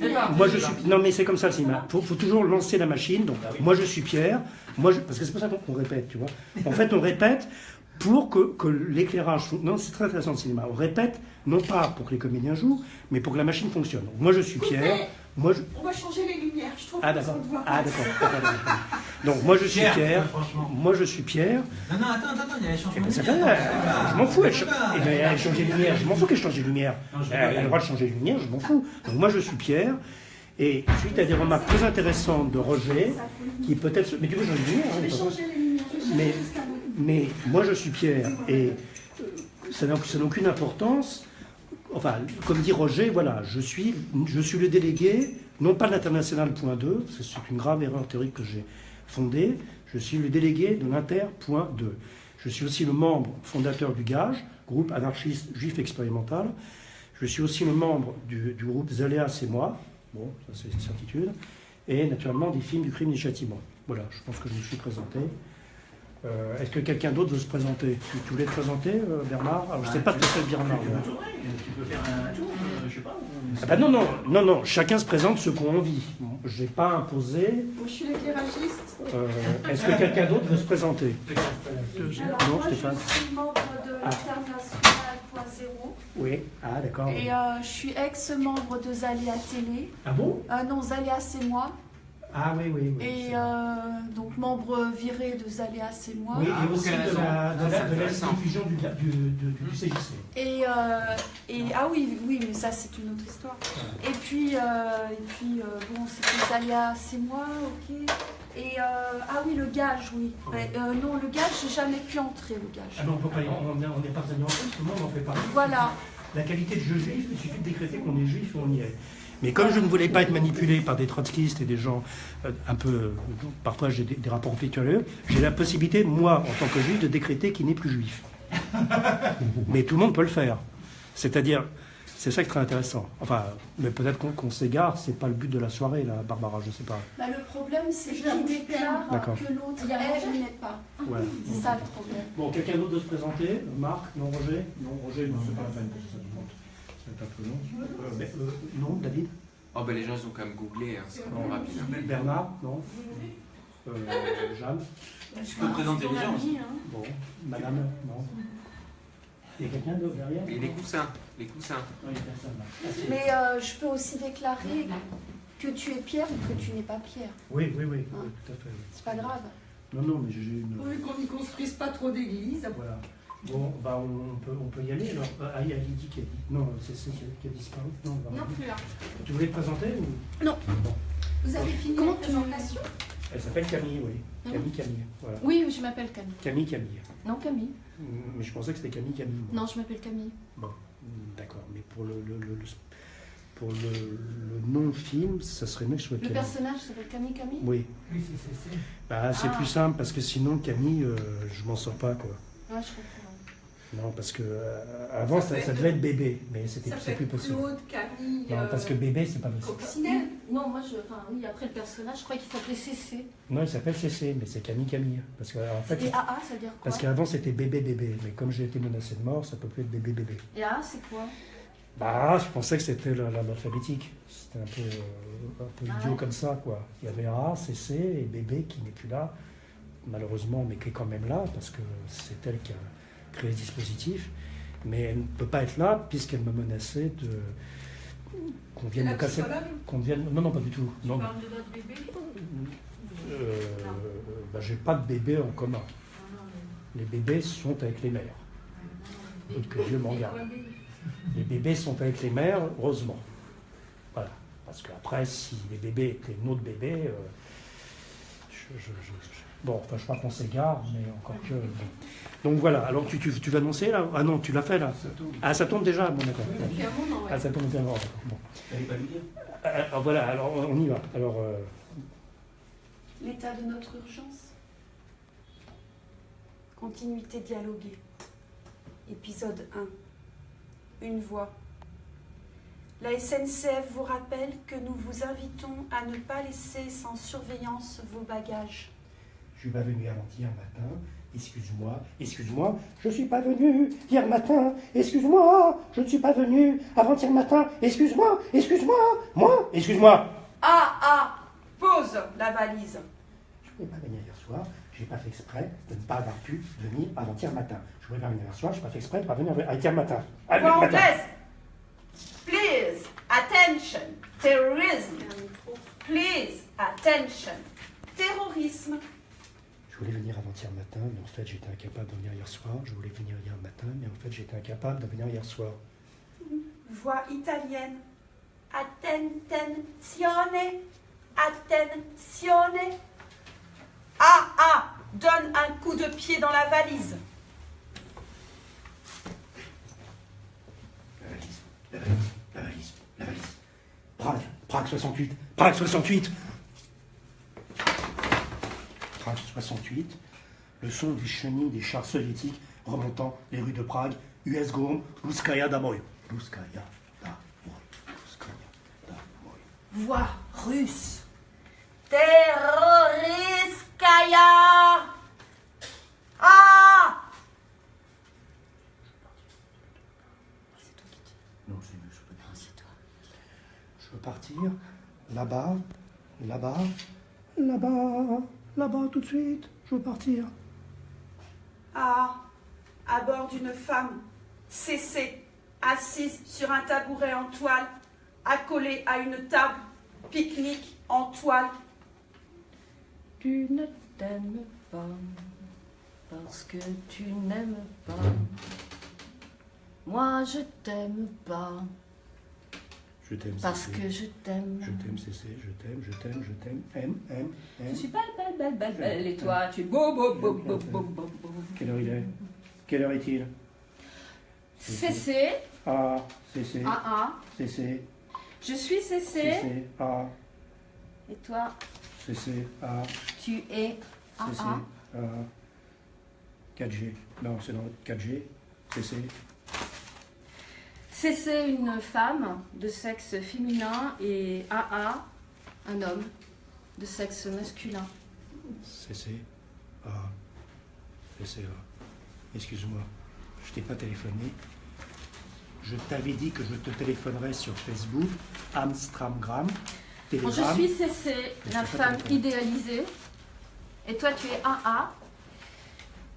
mais moi je suis. Non, mais c'est comme ça le cinéma. Il faut, toujours lancer la machine. Donc, moi je suis Pierre. Moi, je- parce que c'est pour ça qu'on répète, tu vois. En fait, on répète pour que, que l'éclairage. Non, c'est très intéressant le cinéma. On répète non pas pour que les comédiens jouent, mais pour que la machine fonctionne. Donc, moi je suis Pierre. Moi je. On va changer les lumières, je trouve Ah que d'accord. ça ne voit Ah d'accord. Donc moi je suis Pierre. franchement. Moi je suis Pierre. Non, non, attends, attends, il y a les Eh changements. ben, ça de lumière. Je m'en fous, elle, eh ben, elle change les lumières. Je m'en fous qu'elle change. Non, je Elle a le droit de changer les lumières, je m'en fous. Donc moi je suis Pierre. Et suite à des remarques très intéressantes de Roger, qui peut-être... se- Mais tu veux changer hein, Je vais de toute façon. changer les lumières. je vais Mais-. Mais moi je suis Pierre. Et ça n'a ça n'a aucune importance. Enfin, comme dit Roger, voilà, je suis, je suis le délégué, non pas de l'international point 2, parce que c'est une grave erreur théorique que j'ai fondée, je suis le délégué de l'inter point 2. Je suis aussi le membre fondateur du GAGE, groupe anarchiste juif expérimental. Je suis aussi le membre du, du groupe Zaléa, c'est moi, bon, ça c'est une certitude, et naturellement des films du crime et du châtiment. Voilà, je pense que je me suis présenté. Euh, Est-ce que quelqu'un d'autre veut se présenter tu, tu voulais te présenter, euh, Bernard Alors, Je ne sais pas ce que c'est Bernard. Tu peux tourner, tu peux faire un tour, euh, je sais pas. Ah bah non, non, non, non, chacun se présente ce qu'on a envie. Je n'ai pas imposé. Je suis l'éclairagiste. euh, Est-ce que quelqu'un d'autre veut se présenter Alors, Non, moi, Stéphane je suis membre de Ah. l'International.0 Oui, ah d'accord. et euh, je suis ex-membre de Zalia Télé. Ah bon? Euh, non, Zalia, c'est moi. Ah oui, oui. oui. Et euh, donc, membre viré de Zalia, c'est moi. Oui, Ah, et aussi de la, de Ah, la, c'est de la intéressant. diffusion du, du, du, du CJC. Et, euh, et ah oui, oui, mais ça c'est une autre histoire. Et puis, euh, et puis euh, bon, c'était Zalia, c'est moi, ok. Et euh, ah oui, le gage, oui. Ouais, euh, non, le gage, j'ai jamais pu entrer, le Ah gage. non, on peut pas y- on est- on en tout le monde en fait partie. Voilà. La qualité de jeu juif, il suffit de décréter qu'on est juif et on y est. Mais comme je ne voulais pas être manipulé par des trotskistes et des gens euh, un peu, euh, parfois j'ai des, des rapports conflictuels, j'ai la possibilité, moi, en tant que juif, de décréter qu'il n'est plus juif. Mais tout le monde peut le faire. C'est-à-dire, c'est ça qui est très intéressant. Enfin, mais peut-être qu'on qu'on s'égare, c'est pas le but de la soirée, là, Barbara, je sais pas. Bah, le problème, c'est Je qu'il déclare D'accord. que l'autre Il y a est n'est pas. Voilà. C'est ça le problème. Bon, quelqu'un d'autre de se présenter? Marc Non, Roger? Non, Roger, non, c'est pas la peine, un peu long. Euh, mais, euh, non, David Oh ben les gens ils ont quand même googlé, hein, c'est vraiment rapide. hein. Bernard Non euh, Jeanne Tu peux présenter les gens aussi. Bon, madame, non. Il y a quelqu'un d'autre derrière? Et les coussins, les coussins. Non, il y a personne là. Mais euh, je peux aussi déclarer que tu es Pierre ou que tu n'es pas Pierre. Oui, oui, oui, oui, tout à fait. oui. C'est pas grave. Non, non, mais j'ai une. Pourvu qu'on n'y construise pas trop d'églises. Voilà. Bon, bah, on, peut, on peut y aller alors. Ah, il y a Lydie qui a dit. Non, c'est celle qui, a- disparu. Non, on va Non plus là. Tu voulais te présenter ou? Non. Bon. Vous avez fini Comment la présentation? Elle s'appelle Camille, oui. Mhm. Camille, Camille. Voilà. Oui, je m'appelle Camille. Camille, Camille. Non, Camille. Mm, Mais je pensais que c'était Camille, Camille. moi. Non, je m'appelle Camille. Bon, mm, d'accord. Mais pour le, le, le- le- pour le, le non-film, ça serait mieux que ce Le Camille. personnage s'appelle Camille Camille? Oui. Oui, c'est c'est- c'est. Bah, c'est Ah. plus simple parce que sinon, Camille, euh, je m'en sors pas, quoi. Ouais, je comprends. Non, parce que euh, avant, ça, ça devait être bébé, mais c'était plus possible. Claude, Camille, Non, parce que euh, bébé, c'est pas possible. Coccinelle. Non, moi, je. Enfin, oui, après le personnage, je crois qu'il s'appelait CC. Non, il s'appelle CC, mais c'est Camille Camille. Parce que, en fait, Et AA, ça veut dire quoi parce qu'avant, c'était bébé bébé. Mais comme j'ai été menacé de mort, ça peut plus être bébé bébé. Et AA, c'est quoi Bah, je pensais que c'était la- la- l'alphabétique. C'était un peu, euh, un peu Ah idiot ouais. comme ça, quoi. Il y avait A, CC et bébé qui n'est plus là, malheureusement, mais qui est quand même là, parce que c'est elle qui a créé ce dispositif. Mais elle ne peut pas être là, puisqu'elle me menaçait de qu'on vienne me casser. Qu'on vienne... Non, non, pas du tout. Non, de votre bébé? Euh, bah, j'ai pas de bébé en commun. Les bébés sont avec les mères. Que Dieu m'en garde. Les bébés sont avec les mères, heureusement. Voilà. Parce qu'après, si les bébés étaient notre bébé, euh, je, je- je- je- bon, enfin, je crois qu'on s'égare, mais encore que. Donc voilà, alors tu, tu, tu vas annoncer là? Ah non, tu l'as fait là Ah, ça tombe déjà Bon, d'accord. Ouais. Ah, ça tombe bien. Bon, dire? Euh, alors, voilà, alors on y va. Alors, euh, L'état de notre urgence Continuité dialoguée. Épisode 1. Une voix. La SNCF vous rappelle que nous vous invitons à ne pas laisser sans surveillance vos bagages. Je suis pas venu avant-hier matin Excuse-moi, excuse-moi, je ne suis pas venu hier matin. Excuse-moi, je ne suis pas venu avant-hier matin. Excuse-moi, excuse-moi, moi, excuse-moi. Ah, ah, pose la valise. Je ne pouvais pas venir hier soir. J'ai pas fait exprès de ne pas avoir pu venir avant-hier matin. Je voulais pas venir hier soir. Je n'ai pas fait exprès de ne pas venir avant-hier matin. Anglaise. Please, attention. Terrorism. Please, attention. Terrorisme. Je voulais venir avant-hier matin, mais en fait j'étais incapable de venir hier soir. Je voulais venir hier matin, mais en fait j'étais incapable de venir hier soir. Voix italienne. Attenzione. Attenzione. Ah, ah, donne un coup de pied dans la valise. La valise, la valise, la valise, la valise. Prague, Prague 68, Prague 68. Prague 68, le son des chenilles des chars soviétiques remontant les rues de Prague, US Gom, Luskaya Damoy. Luskaya Damoy. Luskaya Damoy. Voix russe. Terroriskaya. Ah Non, c'est mieux, je peux pas. Je veux partir là-bas, là-bas, là-bas, là-bas tout de suite. Je veux partir. Ah, à bord d'une femme, cessée, assise sur un tabouret en toile, accolée à une table, pique-nique en toile. Tu ne t'aimes pas parce que tu n'aimes pas. Moi je t'aime pas Je t'aime, parce que je t'aime. Je t'aime, Cécé, je t'aime, je t'aime, je t'aime, aime, aime, Je aime. suis belle, belle, belle, belle, belle, et toi tu es beau, beau, beau, beau, beau, beau, beau. Quelle heure il est? Quelle heure est-il? Cécé, Ah, Cécé, ah ah, Cécé, je suis Cécé, Cécé, ah, et toi? Cécé, ah, tu es ah ah. ah. 4G. Non, c'est dans 4G. Cécé. Cécé, une femme de sexe féminin et AA, un homme de sexe masculin. Cécé, ah. Cécé, ah. Excuse-moi, je t'ai pas téléphoné. Je t'avais dit que je te téléphonerais sur Facebook, Amstramgram, Bon, Telegram. je suis Mais la femme idéalisée. Et toi, tu es AA.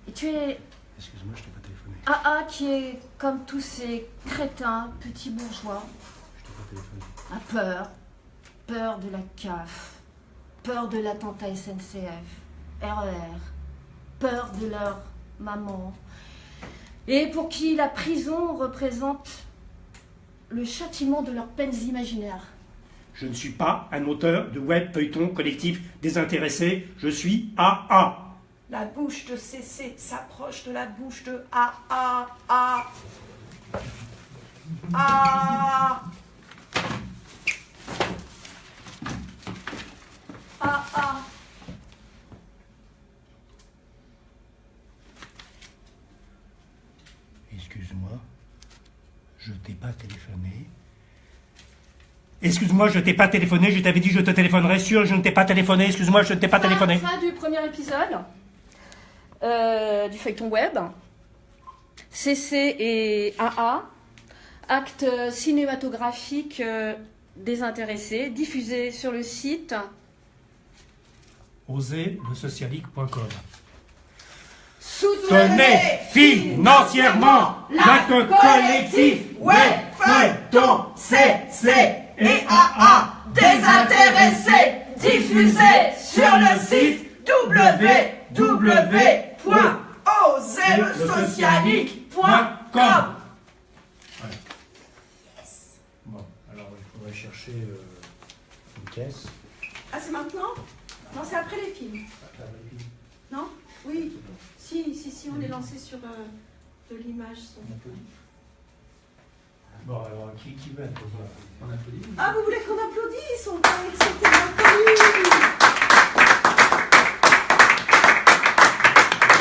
Et tu es Excuse-moi, je t'ai pas AA qui est comme tous ces crétins, petits bourgeois, a peur. Peur de la CAF. Peur de l'attentat SNCF. RER. Peur de leur maman. Et pour qui la prison représente le châtiment de leurs peines imaginaires. Je ne suis pas un auteur de web feuilleton collectif désintéressé. Je suis AA. La bouche de Cessé s'approche de la bouche de. Ah. Ah Ah. Excuse-moi, je t'ai pas téléphoné. Excuse-moi, je t'ai pas téléphoné. Je t'avais dit je te téléphonerais sûr. Je ne t'ai pas téléphoné. Excuse-moi, je ne t'ai pas téléphoné. Fin du premier épisode euh, du feuilleton web. CC et AA. Acte cinématographique euh, désintéressé, diffusé sur le site. Osez le socialique.com. Soutenez financièrement l'acte collectif web feuilleton CC et AA désintéressé diffusé sur le site www.osezlesocialique.com Bon, alors il faudrait chercher euh, une caisse. Ah c'est maintenant? Non c'est après les films. Non? Oui. Si, si, si, on est lancé sur euh, de l'image. son. Bon, alors qui, qui veut applaudir On applaudit Ah, vous voulez qu'on applaudisse? On croyait que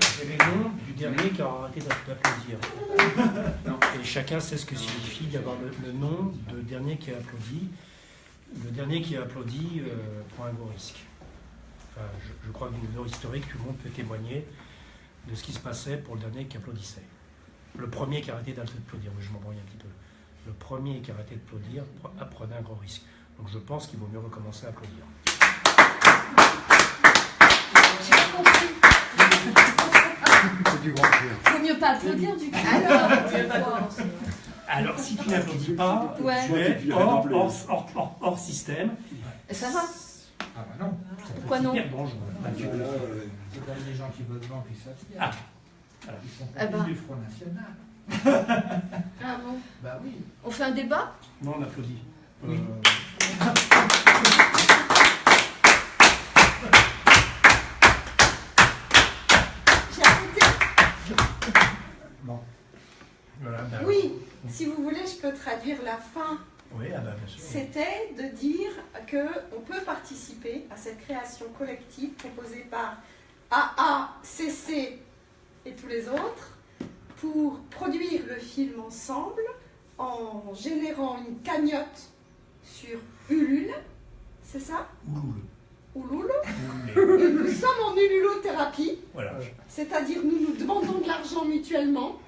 c'était l'inconnu qui aura arrêté d'app- d'applaudir. Et chacun sait ce que signifie d'avoir le, le nom de dernier qui a applaudi. Le dernier qui a applaudi euh, prend un gros risque. Enfin, je, je crois que du niveau historique, tout le monde peut témoigner de ce qui se passait pour le dernier qui applaudissait. Le premier qui a arrêté d'applaudir, mais je m'embrouille un petit peu. Le premier qui a arrêté d'applaudir pre- prenait un gros risque. Donc je pense qu'il vaut mieux recommencer à applaudir. J'ai pas compris. C'est du grand cœur. Faut mieux pas applaudir du coup. Alors, Alors, si tu n'applaudis pas, Ouais. tu es hors, hors, hors- hors- hors système. ça va. Ah bah non. Ça peut Pourquoi non hyper dangereux. Bah, tu- euh, c'est comme des gens qui votent blanc puis ça. Ah. Voilà. Ils sont Eh pas ben. du Front National. Ah bon Bah oui. On fait un débat? Non, on applaudit. Oui. Euh, J'ai arrêté. bon. Voilà, bah, Oui, si vous voulez, je peux traduire la fin. Oui, ah bien sûr. C'était de dire qu'on peut participer à cette création collective proposée par AA, CC et tous les autres pour produire le film ensemble en générant une cagnotte sur Ulule, c'est ça? Ulule. Ouloulé. Et nous sommes en ululothérapie, Voilà. c'est-à-dire nous nous demandons de l'argent mutuellement,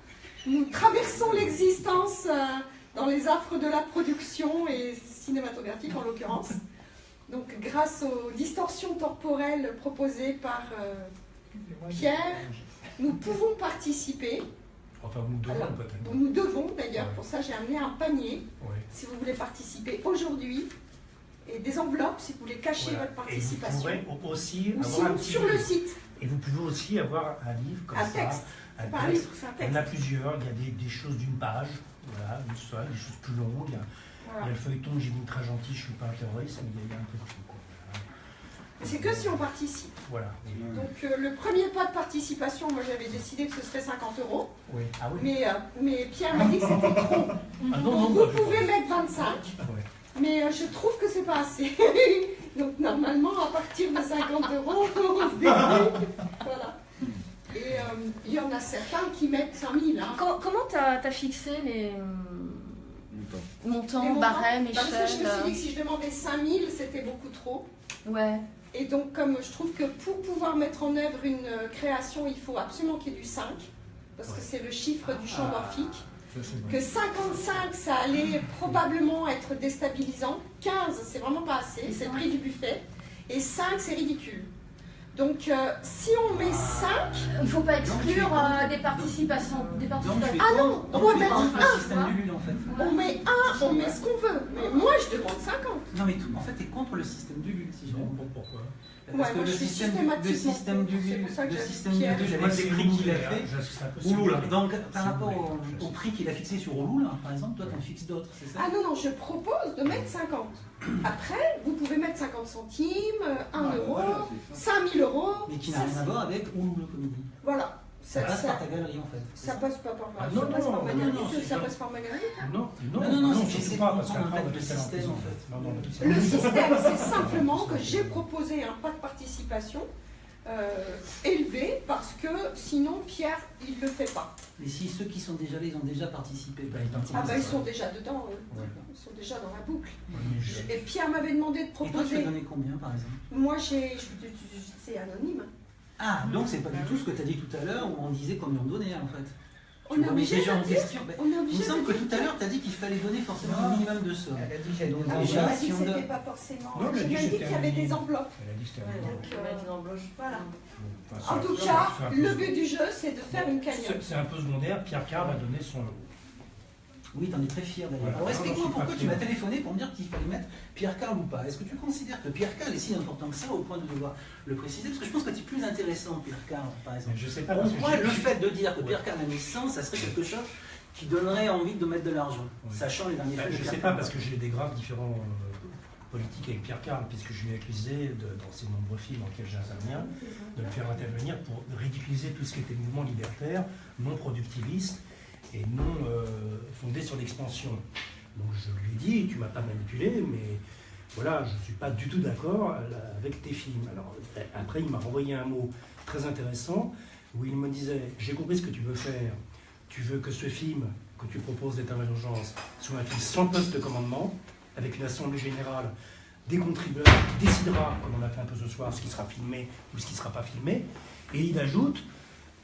nous traversons l'existence euh, dans les affres de la production et cinématographique en l'occurrence. Donc grâce aux distorsions temporelles proposées par euh, Pierre, nous pouvons participer. Enfin, nous devons Alors, peut-être. Nous devons d'ailleurs, Ouais. pour ça j'ai amené un panier si vous voulez participer aujourd'hui et des enveloppes si vous voulez cacher Voilà. votre Et vous participation. pourrez au- aussi Ou avoir un sinon petit sur le livre. site, Et vous pouvez aussi avoir un livre comme un ça. texte. Texte. Il y en a plusieurs. Il y a des, des choses d'une page. Voilà, une seule, des choses plus longues. Il y a, il y Voilà. a le feuilleton, j'ai mis très gentil, je suis pas un terroriste, mais il y a, il y a un peu de tout. C'est que si on participe. Voilà. Donc euh, le premier pas de participation, moi j'avais décidé que ce serait 50 euros, Oui. Ah oui. mais, euh, mais Pierre m'a dit que c'était trop. Ah non, non, Donc vous pouvez mettre 25, Ah ouais. mais euh, je trouve que c'est pas assez. Donc normalement à partir de 50 euros, on se débrouille. Voilà. Et euh, il y en a certains qui mettent 5000. Hein. Co- Comment t'as as fixé les hum, montants, Les montants barèmes, Parce que je me suis dit échelles que si je demandais 5000, c'était beaucoup trop. Ouais. Et donc, comme je trouve que pour pouvoir mettre en œuvre une euh, création, il faut absolument qu'il y ait du 5, parce que c'est le chiffre du champ Ah. morphique. Que 55, ça allait probablement être déstabilisant. 15, c'est vraiment pas assez, c'est le prix du buffet. Et 5, c'est ridicule. Donc, euh, si on met 5, Il faut pas exclure euh, des participations. Des participations. Ah non, on va mettre contre un, le système du LUL en fait. on met 1, on met ce qu'on veut. Mais moi, je demande 50. Non mais tout, en fait tu es contre le système du LUL si je bon, pourquoi? Parce Ouais, que moi, le je suis système, du- le système du le système du les prix qu'il a fait. Ouloula. Donc par rapport au, prix qu'il a fixé sur Ouloula, par exemple, toi tu en fixes d'autres, c'est ça Ah non, non, je propose de mettre 50. Après, vous pouvez mettre 50 centimes, 1 Ah, euro, voilà, c'est ça. 5000 euros. Mais qui n'a rien à voir avec Ouloula Comédie. Voilà. Ça Ça, passe par ta galerie en fait. ça passe pas par ma Ah, ça non, passe non, par ma non, galerie, non, ça pas- passe par ma galerie. Non, non, Non, non, non, c'est- c'est pas, parce qu'après, on le système, en fait. Non, non, Le système, c'est simplement que j'ai proposé un pas de participation euh, élevé parce que sinon Pierre, il le fait pas. Mais si ceux qui sont déjà là, ils ont déjà participé, Bah, ils Ah bah ils sont déjà dedans. Ouais. ils sont déjà dans la boucle. Ouais, mais je- Et Pierre m'avait demandé de Et toi, tu proposer. as donné combien par exemple? Moi, j'ai, c'est anonyme. Ah, donc c'est pas du tout ce que tu as dit tout à l'heure où on disait combien on donnait en fait. On est obligé déjà de en dire. question. Ben, On est il me semble que tout à l'heure, tu as dit qu'il fallait donner forcément un minimum de somme. Elle a dit Ah, Déjà, si on donne- pas forcément. Non, elle a dit qu'il y avait des enveloppes. Elle a dit que c'était Ouais, un euh, embauche. Voilà. Enfin, En tout cas, le but du jeu, c'est de faire une cagnotte. C'est un peu secondaire. Pierre Carr va donner son lot. Oui, t'en es très fier d'ailleurs. Voilà. Alors Non, explique-moi pourquoi tu m'as téléphoné pour me dire qu'il fallait mettre Pierre Carl ou pas. Est-ce que tu considères que Pierre Carl est si important que ça au point de devoir le préciser? Parce que je pense que c'est plus intéressant Pierre Carl par exemple. Mais je sais pas. Pour moi, le fait de dire que. Pierre Carl a mis 100, ça serait quelque chose qui donnerait envie de mettre de l'argent, sachant les derniers Bah, de je Pierre sais pas, parce que j'ai des graves différents euh, politiques avec Pierre Carl, puisque je lui ai accusé, de- dans ses nombreux films dans lesquels j'interviens, de le faire intervenir pour ridiculiser tout ce qui était mouvement libertaire, non productiviste et non euh, fondé sur l'expansion. Donc je lui dit, tu m'as pas manipulé, mais voilà, je ne suis pas du tout d'accord avec tes films. Alors euh, après, il m'a renvoyé un mot très intéressant. où il me disait J'ai compris ce que tu veux faire. Tu veux que ce film que tu proposes d'état d'urgence soit un film sans poste de commandement, avec une assemblée générale des contribuables qui décidera, comme on a fait un peu ce soir, ce qui sera filmé ou ce qui ne sera pas filmé. Et il ajoute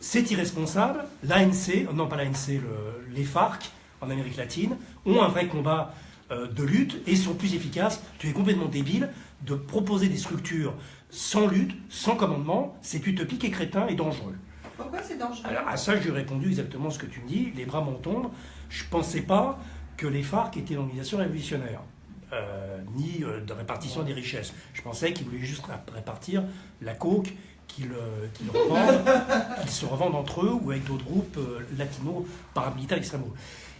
C'est irresponsable, l'ANC, non pas l'ANC, le- les FARC en Amérique latine, ont un vrai combat euh, de lutte et sont plus efficaces. Tu es complètement débile de proposer des structures sans lutte, sans commandement, c'est utopique et crétin et dangereux. Pourquoi c'est dangereux? Alors à ça, je lui ai répondu exactement ce que tu me dis, les bras m'en tombent. Je ne pensais pas que les FARC étaient une organisation révolutionnaire, euh, ni euh, de répartition des richesses. Je pensais qu'ils voulaient juste ré- répartir la coke qu'ils euh, qu'ils se revendent entre eux ou avec d'autres groupes euh, latinos, paramilitaires, extrêmement.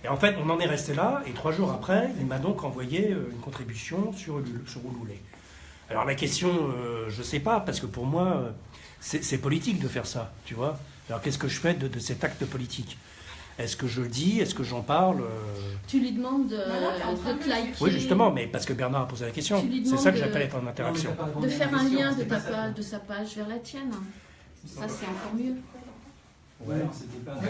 Et en fait, on en est resté là, et trois jours après, il m'a donc envoyé euh, une contribution sur, sur Ulule. Alors la question, je ne sais pas, parce que pour moi, c'est politique de faire ça, tu vois. Alors qu'est-ce que je fais de cet acte politique? Est-ce que je le dis? Est-ce que j'en parle? Euh, Tu lui demandes train de te liker. Oui, justement, mais parce que Bernard a posé la question. C'est ça que j'appelle être en interaction. De faire un lien de, ta page, de sa page vers la tienne. Ça, c'est encore mieux. Ouais, c'était pas. Ouais,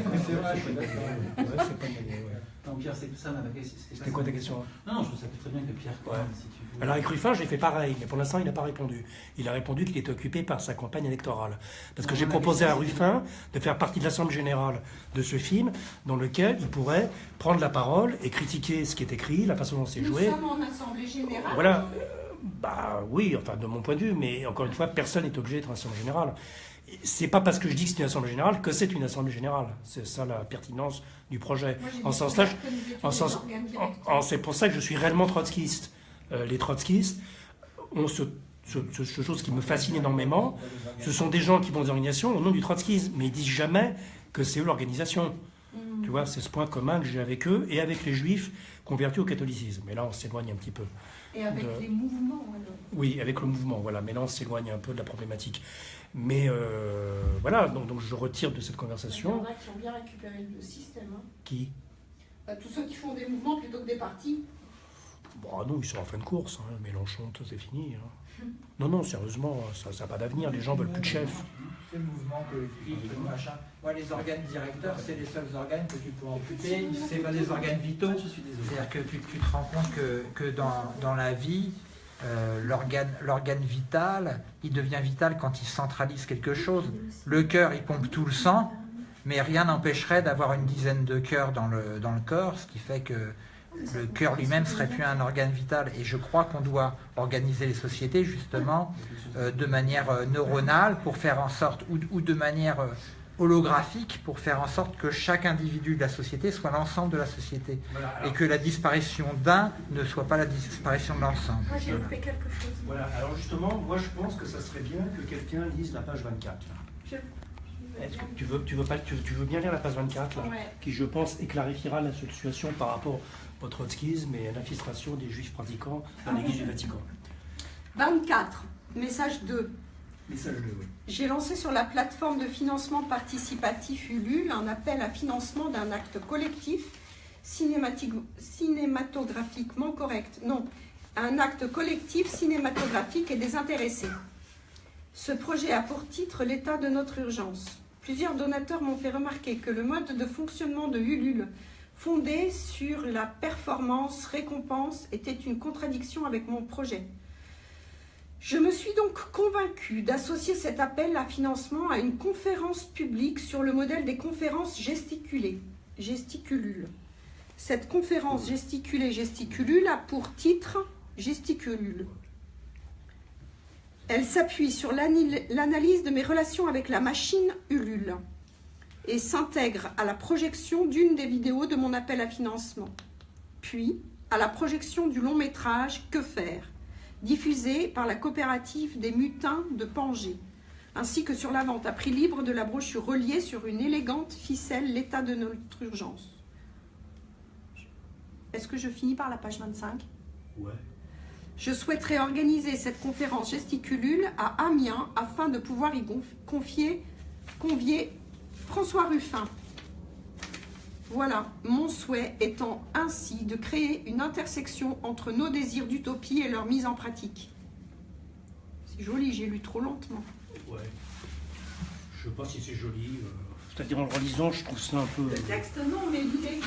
c'est. Non, Pierre, c'est ça ma question. C'était quoi ta question Non, non, je savais très bien que Pierre, Ouais. si tu veux. Alors avec Ruffin, j'ai fait pareil, mais pour l'instant, il n'a pas répondu. Il a répondu qu'il était occupé par sa campagne électorale. Parce que j'ai proposé à Ruffin de faire partie de l'Assemblée générale de ce film, dans lequel il pourrait prendre la parole et critiquer ce qui est écrit, la façon dont c'est Nous joué. sommes en assemblée générale. Voilà. Euh, Bah oui, enfin de mon point de vue, mais encore une fois, personne n'est obligé d'être en assemblée générale. C'est pas parce que je dis que c'est une assemblée générale que c'est une assemblée générale. C'est ça la pertinence du projet. Moi, En en sens- c'est pour ça que je suis réellement trotskiste. Euh, les trotskistes ont ce, ce- ce- ce chose qui me fascine énormément. Ce sont des gens qui vont des organisations au nom du trotskisme, mais ils disent jamais que c'est eux l'organisation. Tu vois, c'est ce point commun que j'ai avec eux et avec les juifs convertis au catholicisme. Mais là, on s'éloigne un petit peu. Et avec de- les mouvements, alors? Oui, avec le mouvement, voilà. Mais là, on s'éloigne un peu de la problématique. Mais euh, voilà, donc, donc je retire de cette Il y conversation en a qui ont bien récupéré le système. hein. qui? Bah, tous ceux qui font des mouvements plutôt que des partis. Bon, ah non, ils sont en fin de course. hein. Mélenchon, c'est fini. hein. Non, non, sérieusement, ça n'a pas d'avenir. Les gens veulent plus de chef. Le mouvement collectif, le machin. Moi, les organes directeurs, c'est les seuls organes que tu peux amputer. C'est pas des organes vitaux. Je suis désolé. C'est-à-dire que tu, tu te rends compte que, que dans, dans la vie, euh, l'organe l'organe vital, il devient vital quand il centralise quelque chose. Le cœur, il pompe tout le sang, mais rien n'empêcherait d'avoir une dizaine de cœurs dans le, dans le corps, ce qui fait que le cœur lui-même serait plus un organe vital. Et je crois qu'on doit organiser les sociétés justement euh, de manière euh, neuronale pour faire en sorte, ou, ou de manière euh, holographique pour faire en sorte que chaque individu de la société soit l'ensemble de la société Voilà, et que la disparition d'un ne soit pas la disparition de l'ensemble. Moi, j'ai loupé quelque chose. voilà. Alors justement, moi je pense que ça serait bien que quelqu'un lise la page 24. là. Je- Est-ce que tu veux, tu veux, pas, tu, tu veux bien lire la page 24 là, Ouais. qui je pense éclairifiera la situation par rapport au trotskisme et à l'infiltration des juifs pratiquants dans l'église du Vatican. 24. Message 2. Message 2, oui. J'ai lancé sur la plateforme de financement participatif Ulule un appel à financement d'un acte collectif cinématographiquement correct. Non, un acte collectif cinématographique et désintéressé. Ce projet a pour titre L'état de notre urgence. Plusieurs donateurs m'ont fait remarquer que le mode de fonctionnement de Ulule, fondé sur la performance récompense, était une contradiction avec mon projet. Je me suis donc convaincue d'associer cet appel à financement à une conférence publique sur le modèle des conférences gesticulées. Cette conférence gesticulée gesticulule a pour titre Gesticulule. Elle s'appuie sur l'analyse de mes relations avec la machine Ulule et s'intègre à la projection d'une des vidéos de mon appel à financement, puis à la projection du long métrage Que faire? diffusé par la coopérative des mutins de Pangée, ainsi que sur la vente à prix libre de la brochure reliée sur une élégante ficelle L'état de notre urgence. Est-ce que je finis par la page 25 Ouais. Je souhaiterais organiser cette conférence gesticulule à Amiens afin de pouvoir y conf- confier, convier François Ruffin. Voilà, mon souhait étant ainsi de créer une intersection entre nos désirs d'utopie et leur mise en pratique. C'est joli, j'ai lu trop lentement. Ouais. Je sais pas si c'est joli. euh, C'est-à-dire en le relisant, je trouve ça un peu. Le texte, non, mais l'idée.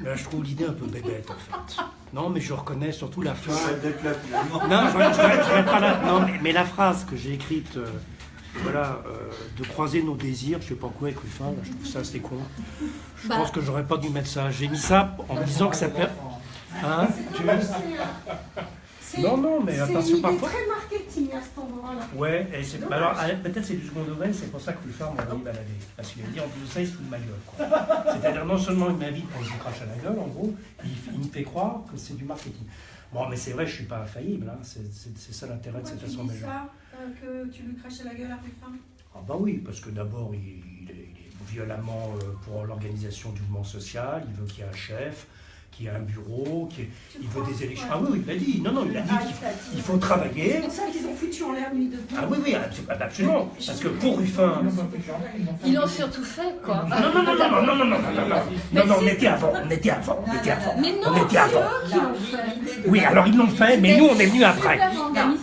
Ben, je trouve l'idée un peu bébête en fait. Non, mais je reconnais surtout la fin. Ça déclate, finalement. Non, je ne pas la. Non, mais, mais la phrase que j'ai écrite, euh, voilà, euh, de croiser nos désirs, je sais pas quoi avec Ruffin, là, je trouve ça assez con. Je Bah. pense que j'aurais pas dû mettre ça. J'ai mis ça en me disant que ça peut. Hein tu- Non, mais c'est, euh, c'est- Non, non, mais c'est attention parfois. très marketing à cet endroit-là. Ouais, et c'est- bah alors ah, peut-être c'est du second degré, c'est pour ça que Ruffin m'a dit balader. Parce qu'il a dit en plus de ça, il se fout de ma gueule. quoi. C'est-à-dire non seulement il m'invite pour que je lui crache à la gueule, en gros, il, il me fait croire que c'est du marketing. Bon, mais c'est vrai, je suis pas infaillible, hein. c'est c'est- c'est ça l'intérêt de cette assemblée. Euh, que tu lui crachais la gueule à Ruffin Ah bah oui, parce que d'abord, il, il est violemment euh, pour l'organisation du mouvement social, il veut qu'il y ait un chef, qu'il y ait un bureau, ait- Tu il veut des élections. Ah oui, oui, il l'a dit, non, non, il a dit Ah, qu'il il l'a dit. il faut travailler. C'est pour ça qu'ils ont foutu en l'air nuit debout. Ah oui, oui, absolu- absolument, parce que pour Ruffin... Ils l'ont surtout fait, quoi. Ah non, non, non, non, non, non, non, non, non, non, non, non, on était avant, on était avant, on était avant. Mais non, On était c'est avant. eux qui l'ont fait. Oui, alors ils l'ont fait, mais nous on est venus après.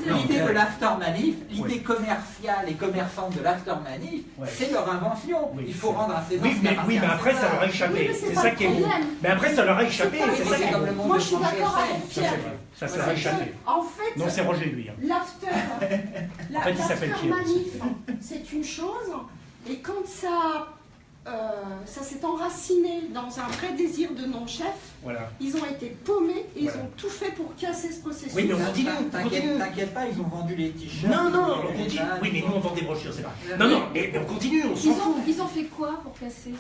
L'idée de l'after manif, l'idée commerciale et commerçante de l'after manif, Ouais. c'est leur invention. Il faut rendre à César Oui, qui mais, oui, après ça leur a échappé, mais c'est ça qui est beau. Mais après ça leur a échappé, Pas Moi, je suis d'accord avec Ça, Pierre. Ça, Parce échappé. En fait, Non, c'est Roger lui. hein. l'after, la- fait, il s'appelle l'after Pierre aussi. manif, c'est une chose, et quand ça, euh, ça s'est enraciné dans un vrai désir de non-chef, Voilà. ils ont été paumés et ils ont tout fait pour casser ce processus. Oui, mais on continue, on T'inquiète pas, ils ont vendu les t-shirts. Non, non, on badges, Oui, mais nous on vend des brochures, c'est vrai. Non, non, mais, on continue, on s'en fout. ils ont fait quoi pour casser?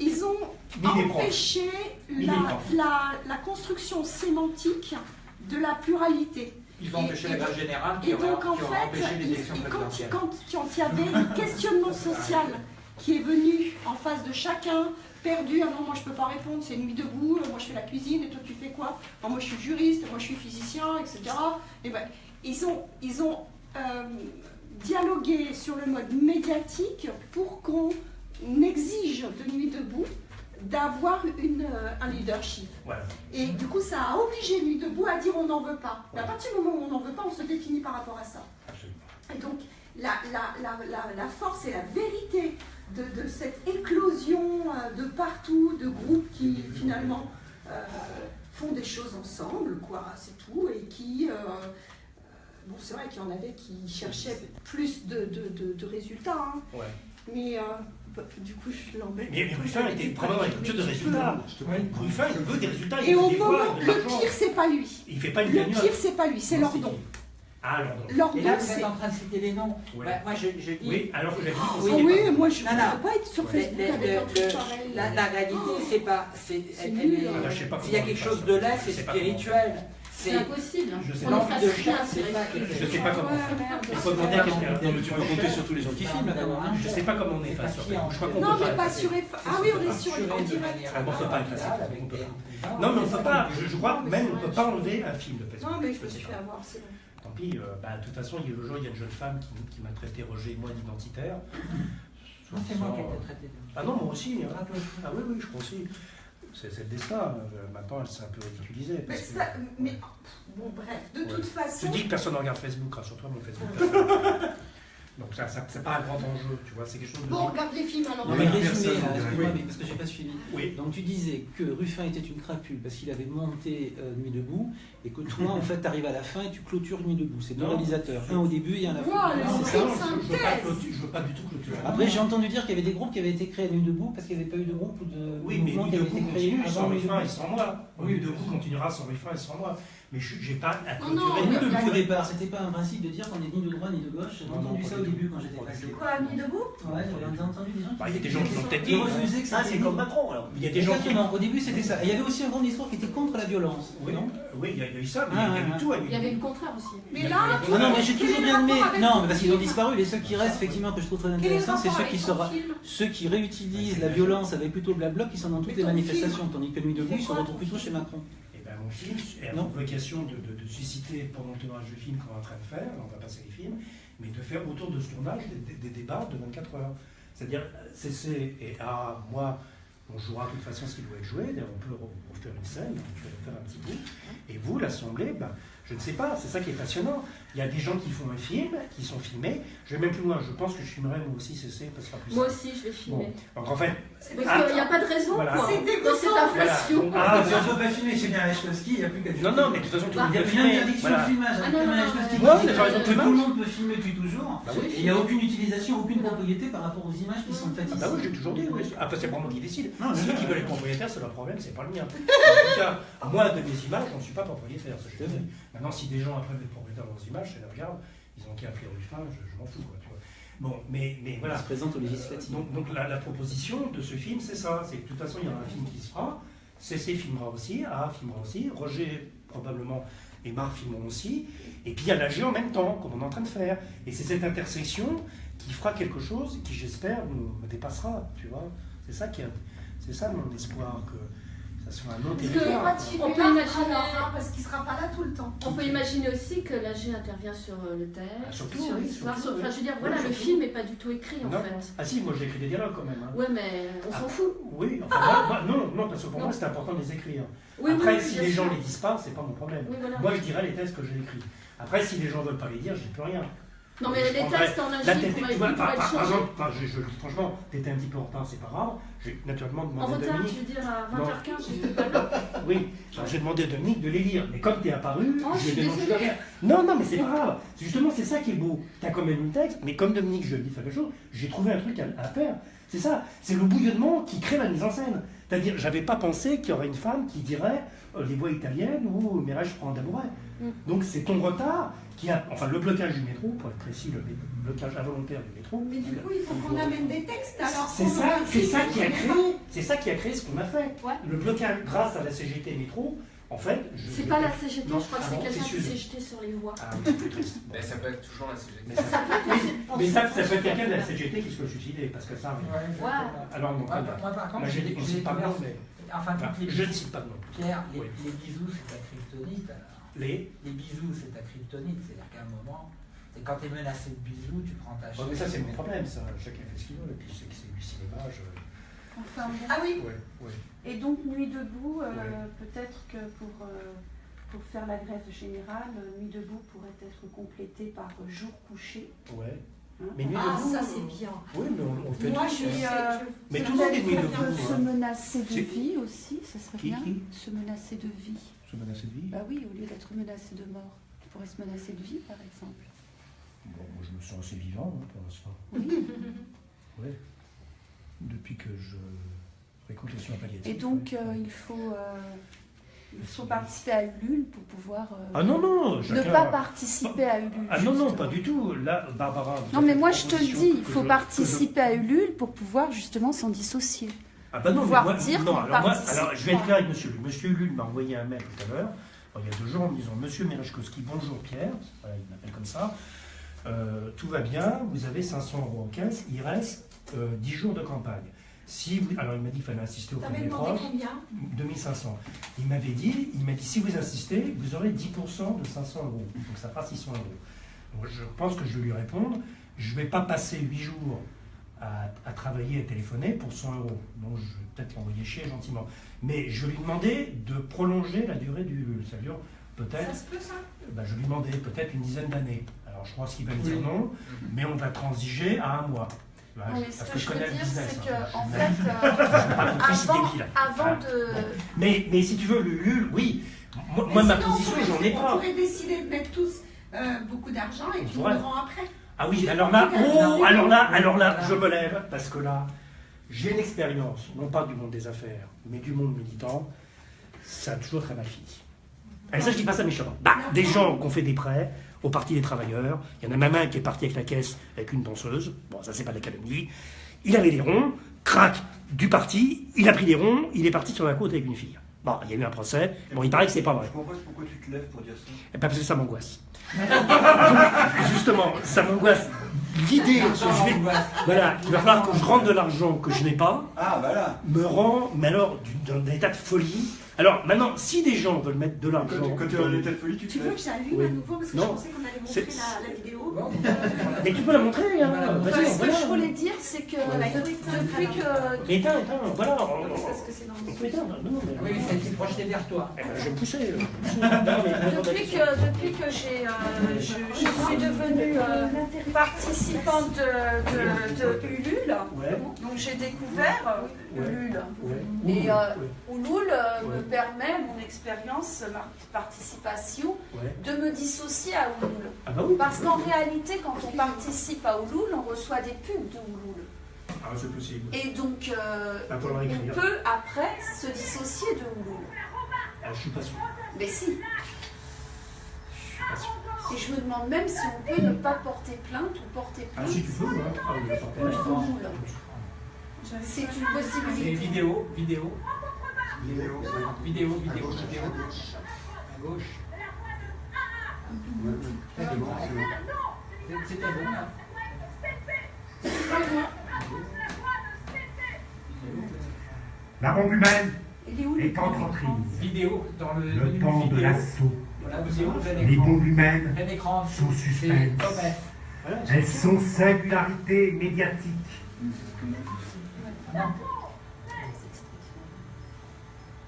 Ils ont empêché la, construction sémantique de la pluralité. Ils ont empêché la grève générale qui Et donc en fait, empêché les il- élections et quand, présidentielles. quand, quand il y avait un questionnement social qui est venu en face de chacun, perdu, ah non moi je peux pas répondre, c'est nuit debout, moi je fais la cuisine et toi tu fais quoi? Ah, Moi je suis juriste, moi je suis physicien, etc. Et ben, ils ont, ils ont euh, dialogué sur le mode médiatique pour qu'on exige de nuit debout d'avoir euh, un leadership. Et du coup, ça a obligé Nuit debout à dire on n'en veut pas. Mais à partir du moment où on n'en veut pas, on se définit par rapport à ça. Absolument. Et donc, la, la, la, la, force et la vérité de, de cette éclosion euh, de partout, de groupes qui finalement euh, font des choses ensemble, quoi, c'est tout, et qui. euh, bon, c'est vrai qu'il y en avait qui cherchaient plus de, de, de, résultats, hein, Ouais. mais euh, du coup, je l'embête. Mais, Ruffin était probablement que de résultats. Ruffin, il veut des résultats. Et au moment, le pire, c'est pas lui. Il fait pas une Le pire, c'est pas lui, c'est Lordon. Ah, Lordon. Lordon, c'est en train de citer les noms. Bah, moi, je, dis. Oui, alors que j'ai ah oui, moi, je ne peux pas être sur Facebook La réalité, c'est pas. S'il y a quelque chose de là, c'est spirituel. C'est impossible. Je sais On pas. ne. Je sais pas comment. Il faut demander à quelqu'un. Non, mais tu peux compter sur tous les gens qui filment hein. Je sais pas comment on est face sur Facebook. Je crois qu'on Non, peut mais pas. pas sur Ah oui, on est sur direct. manière Ah bon, c'est pas radicale, facile, avec on peut des- pas. Non, mais on peut pas. Je, crois même on peut pas enlever un film de Facebook. Non, mais je me sais suis pas. fait avoir, c'est bon. Tant pis. euh, bah, de toute façon, il y a le jour, il y a une jeune femme qui, qui m'a traité Roger et moi d'identitaire. Non, C'est moi qui ai été traité de. Ah non, moi aussi. hein. Ah oui, oui, je crois aussi. C'est le destin. Euh, Maintenant, elle s'est un peu ridiculisée. Mais, que- ça- mais- bon, bref, de Ouais. toute façon. Tu dis que personne ne regarde Facebook, rassure-toi, mon Facebook. Donc ça, ça c'est pas un grand enjeu, tu vois, c'est quelque chose de... Bon, regarde les films alors. Non, mais résumé, personne, là, oui. excuse-moi, mais parce que j'ai pas suivi. Oui. Donc tu disais que Ruffin était une crapule parce qu'il avait monté euh, Nuit debout et que toi en fait t'arrives à la fin et tu clôtures Nuit debout. C'est deux réalisateurs, un au début et un à la Wow, fin. Non, c'est ça je, veux pas je veux pas du tout clôturer. Après j'ai entendu dire qu'il y avait des groupes qui avaient été créés à Nuit debout parce qu'il n'y avait pas eu de groupe ou de Oui, mais mouvement Nuit qui avait debout été créé continue sans avant Nuit Ruffin et debout. sans moi. Oui, Nuit debout continuera sans Ruffin et sans moi. Mais je j'ai pas à Non, non, clôturer. Mais- debout au départ, c'était pas un principe de dire qu'on est ni de droite ni de gauche. J'ai Non, non, entendu ça au début quand j'étais passé. Quoi, nuit debout? Ouais, j'avais entendu des gens qui Bah, il y a des gens qui l'ont peut-être dit. Ils refusaient que Ah, c'était c'est comme Macron alors. Il y a des gens qui... Exactement, au début c'était ça. Et il y avait aussi un grand discours qui était contre la violence. Oui, non? Oui, il y a il y a eu ça, mais Ah, il y a eu ah, tout à Il y avait le contraire aussi. Mais là, Ah non, mais j'ai toujours le bien aimé. Non, le mais parce qu'ils ont disparu. Les seuls qui restent, effectivement, que je trouve très le intéressants, c'est ceux qui, ceux qui réutilisent la violence avec plutôt le blabla qui sont dans toutes les manifestations. Tandis que Nuit debout, ils se retrouvent plutôt chez Macron. Et Non. vocation de, de- de susciter pendant le tournage du film qu'on est en train de faire, on va passer les films, mais de faire autour de ce tournage des, des- des débats de 24 heures. C'est-à-dire, CC et A, moi, On jouera de toute façon ce qui doit être joué. On peut re- refaire une scène, on peut refaire un petit bout. Et vous, l'Assemblée, ben, je ne sais pas, c'est ça qui est passionnant. Il y a des gens qui font un film, qui sont filmés. Je vais même plus loin, je pense que je filmerai moi aussi CC, parce que plus Moi aussi, je vais Bon. filmer. Donc en fait, Parce Ah, qu'il n'y a pas de raison, voilà. quoi. C'est Dans dégoûtant. cette inflation. Voilà. Ah, si on peut pas filmer chez Bien Lechkowski, il n'y a plus qu'à non, non, mais de toute façon, tout Bah, le monde Il y a une interdiction Voilà. de filmage. Ah, avec par exemple, tout le monde peut filmer depuis toujours. Bah oui. Et il n'y a aucune utilisation, aucune propriété par rapport aux images qui sont faites Ah ici. bah oui, j'ai toujours dit, oui. Après, c'est pas moi qui décide. Ceux qui veulent être propriétaires, c'est leur problème, c'est pas le mien. En tout cas, moi, de mes images, j'en suis pas propriétaire, ça je te dis. Maintenant, si des gens après veulent de leurs images, c'est la regarde, ils ont qu'à appeler Ruffin, je, je m'en fous, quoi, tu vois. Bon, mais, mais Il voilà. se présente aux législatives. Donc, donc la, la proposition de ce film, c'est ça. C'est que de toute façon, il y aura un film qui se fera. CC filmera aussi, A filmera aussi, Roger probablement et Marc filmeront aussi. Et puis il y a l'AG en même temps, comme on est en train de faire. Et c'est cette intersection qui fera quelque chose qui, j'espère, nous dépassera. Tu vois C'est ça qui c'est ça mon espoir, que ça soit un autre Parce que- On peut imaginer- hein, parce qu'il sera pas là tout le temps. On peut imaginer aussi que l'AG intervient sur euh, le Ah, texte, surtout, sur oui, l'histoire. sur- Enfin, oui. je veux dire, Oui, voilà, le film n'est pas du tout écrit en fait. Ah si, moi j'ai écrit des dialogues quand même. hein. Ouais, mais on Ah, s'en fout. Oui, enfin, moi- moi- non, non, parce que pour Non. moi c'est important de les écrire. Oui, Après, oui, si les gens sûr. les disent pas, c'est pas mon problème. Oui, voilà. Moi, je dirais les textes que j'ai écrits. Après, si les gens veulent pas les dire, j'ai plus rien. Non, mais je les textes en tête, pourraient tu vois, par, par- par exemple, je, je le dis franchement, t'étais un petit peu en retard, c'est pas grave. J'ai naturellement En demandé à retard, Dominique. tu veux dire à Non. 20h15, j'étais pas là. Oui, j'ai demandé à Dominique de les lire. Mais comme t'es apparu, Oh, je je. Non, non, mais c'est pas grave. Justement, c'est ça qui est beau. T'as quand même une texte, mais comme Dominique, je de faire quelque chose, j'ai trouvé un truc à, à faire. C'est ça. C'est le bouillonnement qui crée la mise en scène. C'est-à-dire, j'avais pas pensé qu'il y aurait une femme qui dirait euh, les voies italiennes ou Mireille, je prends un d'amouret. Mm. Donc c'est ton retard qui a, enfin le blocage du métro, pour être précis, le blocage involontaire du métro. Mais du coup, il faut qu'on amène des textes alors. C'est ça, c'est ça qui a créé, c'est ça qui a créé ce qu'on a fait. Ouais. Le blocage grâce à la CGT métro, en fait. je- C'est je- pas la CGT, Non, je crois que ah c'est quelqu'un qui s'est jeté sur les voies. Ah oui, c'est triste. Mais ça peut être toujours la CGT. Mais ça, mais ça, ça peut être quelqu'un de la CGT qui se peut suicider, parce que ça arrive. Ouais. Alors non, Moi, pas moi, par contre, on j'ai cite pas de nom, mais. Enfin, je ne cite pas de nom. Pierre, les, Oui. les bisous, c'est ta kryptonite. Les. Les bisous, c'est ta kryptonite. C'est-à-dire qu'à un moment, c'est quand tu es menacé de bisous, tu prends ta chaise. mais ça, c'est mon problème, ça. Chacun fait ce qu'il veut, et puis je sais que c'est du cinéma. Je... Enfin, bon. Ah oui, Ouais, ouais. Et donc Nuit debout, euh, Ouais. peut-être que pour, euh, pour faire la grève générale, euh, Nuit debout pourrait être complétée par Jour couché. Ouais. hein? Mais Nuit ah debout. ça c'est bien. Oui, mais on, fait Moi tous. je sais, euh, Mais ça tout le monde est nuit debout. Se menacer de vie aussi, ça serait Qui- bien. qui? Se menacer de vie. Se menacer de vie Bah oui, au lieu d'être menacé de mort, tu pourrais se menacer de vie par exemple. Bon, moi, je me sens assez vivant hein, pour l'instant. Oui. Ouais. Depuis que je fréquente les soins palliatifs. Et donc ouais. euh, il faut euh, il faut participer à Ulule pour pouvoir euh, Ah non, non ne chacun- pas participer à Ulule. Ah non, non, pas du tout. Là, Barbara. Non mais moi je te le dis, il faut je- participer à Ulule pour pouvoir justement s'en dissocier. Ah bah non, mais pouvoir moi, dire non, alors, moi, participe alors je vais être clair avec monsieur Lul. Monsieur Lul m'a envoyé un mail tout à l'heure, il y a deux jours, en me disant Monsieur Merechkowski, bonjour Pierre, voilà, il m'appelle comme ça. Euh, tout va bien, vous avez 500 euros en caisse, il reste euh, 10 jours de campagne. Si vous, alors il m'a dit qu'il fallait insister auprès de T'avais mes demandé proches. combien? 2500. Il m'avait dit, il m'a dit, si vous insistez, vous aurez 10% de 500 euros. Donc ça fera 600 euros. Donc je pense que je vais lui répondre, je ne vais pas passer 8 jours à, à travailler et téléphoner pour 100 euros. Donc je vais peut-être l'envoyer chier gentiment. Mais je vais lui demander de prolonger la durée du... Ça dure peut-être... Ça se peut ça? Ben, je lui demandais peut-être une dizaine d'années. Alors je pense qu'il va me dire non, mais on va transiger à un mois. Ben, Oui, ce parce que je veux dire, c'est hein. fait, euh, avant, de. Mais, mais si tu veux, le LUL, oui. Moi, ma sinon, on position, j'en ai On pas. pourrait décider de mettre tous euh, beaucoup d'argent et On on le rend après. Ah oui, alors là, oh, alors là, alors là, je me lève parce que là, j'ai une expérience, non pas du monde des affaires, mais du monde militant. Ça a toujours très mal fini. Et ça, je dis pas ça méchamment. Bah, des gens qui ont fait des prêts au Parti des Travailleurs. Il y en a même un qui est parti avec la caisse avec une danseuse. Bon, ça, c'est pas de la calomnie. Il avait des ronds, crac, du parti. Il a pris des ronds, il est parti sur la côte avec une fille. Bon, il y a eu un procès. Bon, il paraît que c'est pas vrai. Je pourquoi tu te lèves pour dire ça? Eh ben, parce que ça m'angoisse. Justement, ça m'angoisse l'idée que je vais, voilà, il va falloir que je rentre de l'argent que je n'ai pas, Ah, voilà. me rend, mais alors, du- d'un état de folie. Alors maintenant, si des gens veulent mettre de l'argent, Quand, quand tu es dans- en état de folie, tu Tu veux que j'allume Oui. à nouveau parce que Non. je pensais qu'on allait montrer la, la vidéo. mais tu peux la montrer, hein, Voilà. Enfin, ce que voilà. je voulais dire, c'est que depuis que. Éteins, éteins, voilà. Parce que c'est dans le On peut éteindre, non, mais... Oui, ça a été projeté vers toi. Eh ben, je vais me pousser. euh, pousser. Non, mais- Depuis que, depuis que j'ai, euh, je, je suis devenue euh, participante de, de, de Ulule, donc j'ai découvert euh. Ulule. Et euh, Ulule me permet, mon expérience, ma participation, de me dissocier à Ulule. Ah bah. Parce qu'en réalité, quand on participe à Ulule, on reçoit des pubs de Ulule. Ah, c'est possible. Et donc, euh, Ah, on peut après se dissocier de Ulule. Ah, je suis pas sûr. Mais si. Je suis pas sûr. Et je me demande même si on peut ne pas porter plainte ou porter Ah, plainte si tu peux, hein. Ah, oui. C'est une possibilité. vidéo, vidéo, Vidéo, vidéo, À vidéo, gauche, vidéo. à gauche. Bon, c'est bon. Là. La bombe humaine est où est entre prise. Vidéo dans le, Le temps de l'assaut. Les bombes humaines sont. Voilà, Elles sont singularités médiatiques. Non.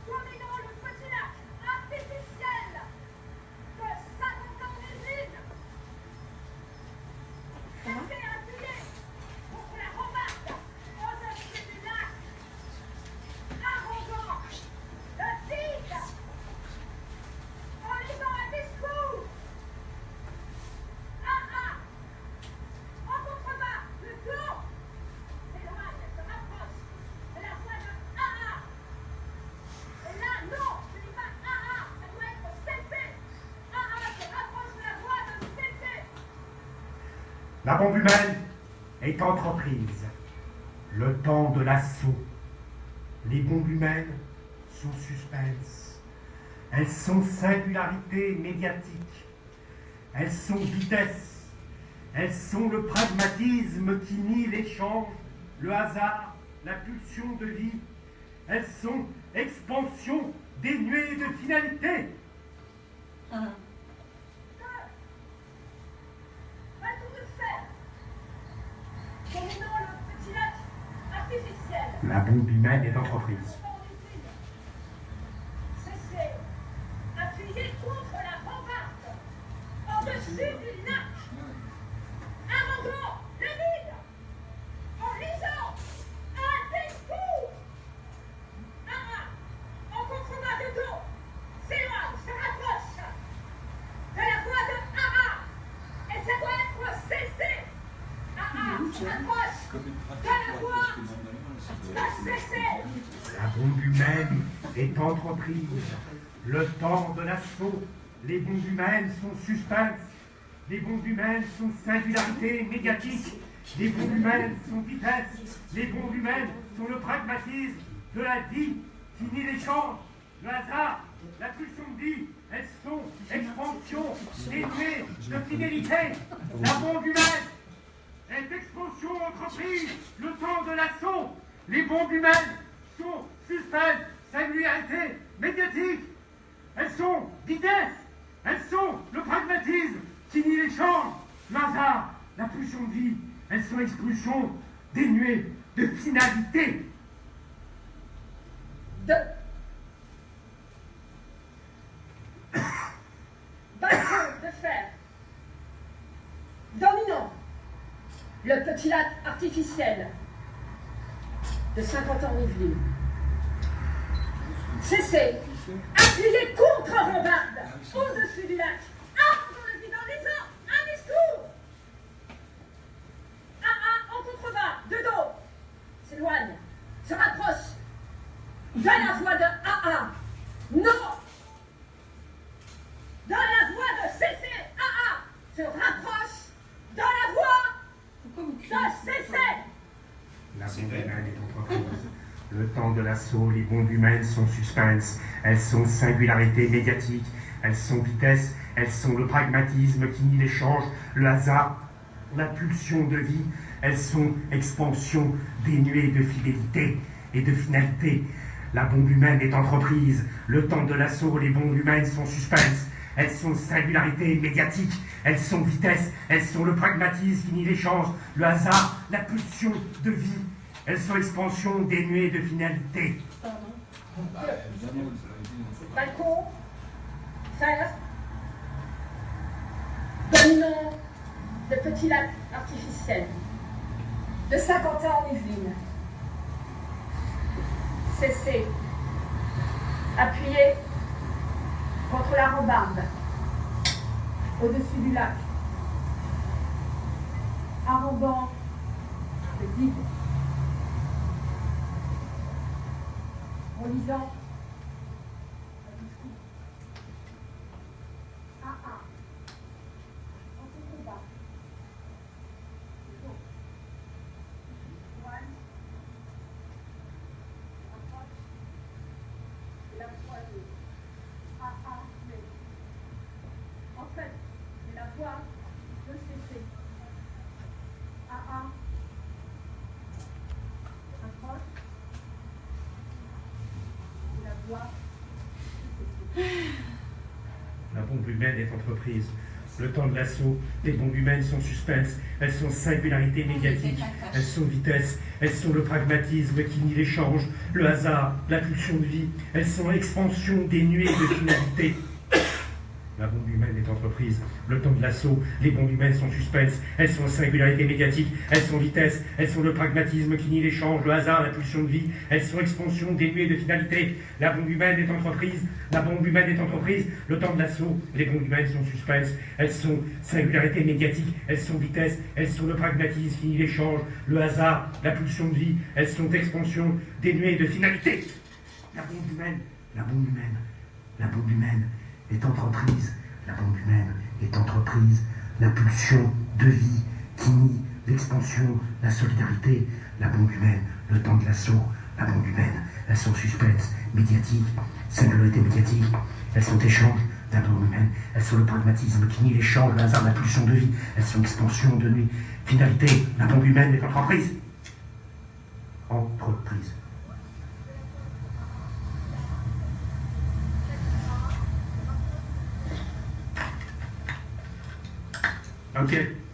Dominant le petit lac artificiel de 50 ans d'usine. Fait appuyer contre la remarque au-dessus du lac. Arrogant, le vide. En lisant un discours. Ah ah. En contrebas, le dos. S'éloigne, se rapproche de la voix de ah ah. Et là, non, je dis pas ah ah, ça doit être cessé. Ah ah, se rapproche de la voix de cessé. La bombe humaine est entre prise. Le temps de l'assaut. Les bombes humaines sont suspenses. Elles sont singularités médiatiques. Elles sont vitesse. Elles sont le pragmatisme qui nie l'échange, le hasard, la pulsion de vie. Elles sont expansion dénuée de finalité. Va tout de fer. Dominant le petit lac artificiel. La bombe humaine est entreprise. Cessez. Appuyez contre la rambarde. Au-dessus du lac. Arrogant, le vide. En lisant un discours. Ah ah. En contrebas de dos. S'éloigne, se rapproche. De la voix de ah ah. Et ça doit être cessé. Ah ah. Se rapproche. Comme une pratique, De la ouais, voix parce que normalement, ça de doit- c'est- cessé. La bombe humaine Le temps de l'assaut. Les bombes humaines sont suspenses. Les bombes humaines sont singularités médiatiques. Les bombes humaines sont vitesse. Les bombes humaines sont le pragmatisme de la vie qui nie l'échange, le hasard, la pulsion de vie. Elles sont expansion dénuée de fidélité. La bombe humaine est expansion entreprise, le temps de l'assaut. Les bombes humaines sont suspenses, singularité médiatique. Elles sont vitesse. Elles sont le pragmatisme qui nie l'échange, le hasard, la pulsion de vie. Elles sont expulsion dénuée de finalité. Balcon de fer. Dominant. Le petit lac artificiel de 50 ans Yvelines. Cessez. Appuyez contre rambarde au-dessus du lac. Ah, dans le vide en lisant un discours. Ah ah, en contrebas, de dos. S'éloigne, se rapproche. De la voix de ah ah. Non. De la voix de cessez. Ah ah. Se rapproche. De la voix de cessez. La est entreprise. Le temps de l'assaut, les bombes humaines sont suspenses. Elles sont singularité médiatique. Elles sont vitesse. Elles sont le pragmatisme qui nie l'échange, le hasard, la pulsion de vie. Elles sont expansion dénuée de fidélité et de finalité. La bombe humaine est entreprise. Le temps de l'assaut, les bombes humaines sont suspense. Elles sont singularité médiatique. Elles sont vitesse. Elles sont le pragmatisme qui nie l'échange, le hasard, la pulsion de vie. Elles sont expansion dénuée de finalité. Balcon, fer, dominant de petits lacs artificiels, de Saint-Quentin en Yvelines. Cessez. Appuyez contre la rambarde, au-dessus du lac, arrobant le vide. En lisant Ah ah. On se combat. Go. One. Approche. Et la poignée. Ah ah, mais. En fait, c'est la voix de cesser. Ah ah. Approche. Et la voix de cesser. La bombe humaine est Le temps de l'assaut, les bombes humaines sont suspense, elles sont singularité médiatique, elles sont vitesse, elles sont le pragmatisme qui nie l'échange, le hasard, la pulsion de vie, elles sont expansion dénuée de finalité. La bombe humaine est entreprise. Le temps de l'assaut, les bombes humaines sont suspense, elles sont singularité médiatique, elles sont vitesse, elles sont le pragmatisme qui nie l'échange, le hasard, la pulsion de vie, elles sont expansion dénuée de finalité. La bombe humaine est entreprise, la bombe humaine est entreprise. Le temps de l'assaut, les bombes humaines sont suspense, elles sont singularité médiatique, elles sont vitesse, elles sont le pragmatisme qui nie l'échange, le hasard, la pulsion de vie, elles sont expansion dénuée de finalité. La bombe humaine, la bombe humaine, la bombe humaine est entreprise. La bombe humaine est entreprise. La pulsion de vie qui nie l'expansion, la solidarité. La bombe humaine, le temps de l'assaut. La bombe humaine, elles sont suspense, médiatique, singularité médiatique. Elles sont échange. La bombe humaine, elles sont le pragmatisme qui nie l'échange, le hasard, la pulsion de vie. Elles sont expansion de nuit. Finalité, la bombe humaine est entreprise. Entreprise. Ok.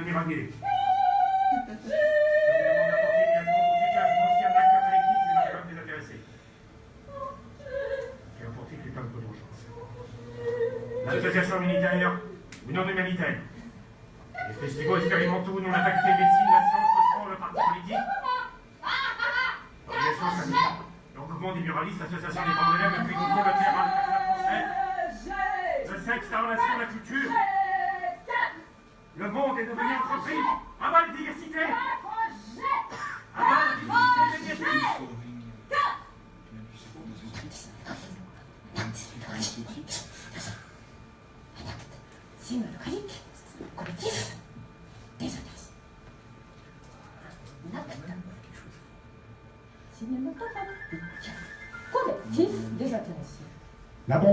මේ වගේ.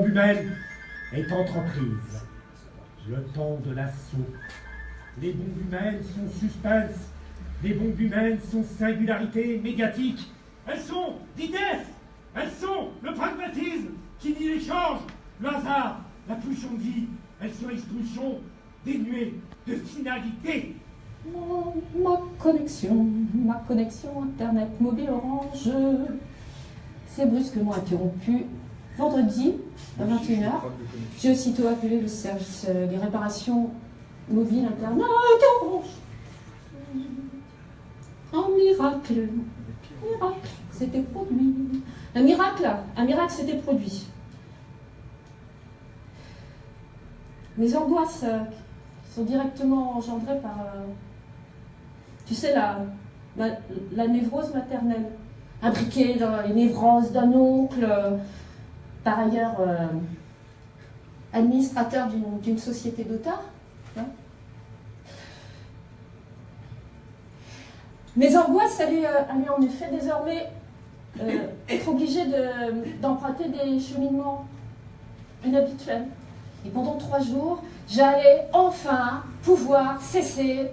Humaine est entreprise. Le temps de l'assaut. Les bombes humaines sont suspense. Les bombes humaines sont singularité médiatique. Elles sont vitesse. Elles sont le pragmatisme qui nie l'échange, le hasard, la pulsion de vie. Elles sont expulsion dénuée de finalité. Oh, ma connexion, ma connexion Internet mobile Orange s'est brusquement interrompue vendredi à 21h. J'ai aussitôt appelé le service euh, des réparations mobiles Internet Orange. Un miracle, miracle, s'était produit. Un miracle, un miracle s'était produit. Mes angoisses euh, sont directement engendrées par euh, Tu sais, la, la, la névrose maternelle, imbriquée dans les névroses d'un oncle, par ailleurs euh, administrateur d'une- société d'otages. hein. Mes angoisses allaient, euh, en effet désormais euh, être obligées de- d'emprunter des cheminements inhabituels. Et pendant trois jours, j'allais enfin pouvoir cesser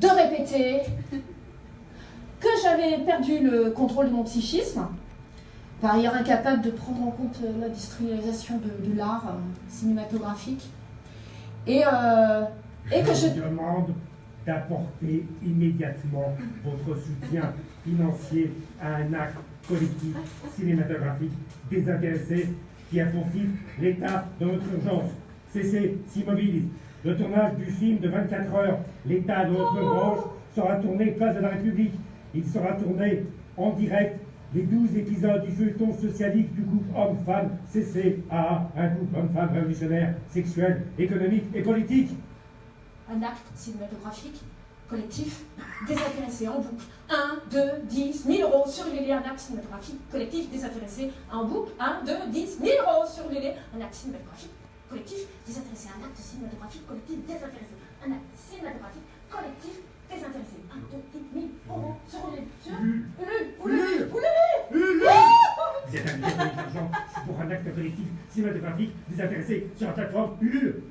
de répéter que j'avais perdu le contrôle de mon psychisme, par ailleurs incapable de prendre en compte euh, l'industrialisation de, l'art euh, cinématographique, et, euh, et que je... vous demande d'apporter immédiatement votre soutien financier à un acte collectif cinématographique désintéressé qui a pour l'état de notre urgence. Cessez, s'immobilise. Le tournage du film de 24 heures, l'état de notre urgence, sera tourné place de la République. Il sera tourné en direct les 12 épisodes du feuilleton socialiste du couple homme-femme CCA, un couple homme-femme révolutionnaire, sexuel, économique et politique. un acte cinématographique collectif désintéressé en boucle. 1, 2, 10, 1000 euros sur les un acte cinématographique collectif désintéressé en boucle. 1, 2, 10, 1000 euros sur les un acte cinématographique collectif désintéressé. Un acte cinématographique collectif désintéressé. Un acte cinématographique collectif désintéressé. 1, 2, 10, 1000 euros sur les sur Ulule, Ulule, Ulule. Vous êtes invité à l'argent pour un acte collectif cinématographique désintéressé sur la plateforme Ulule.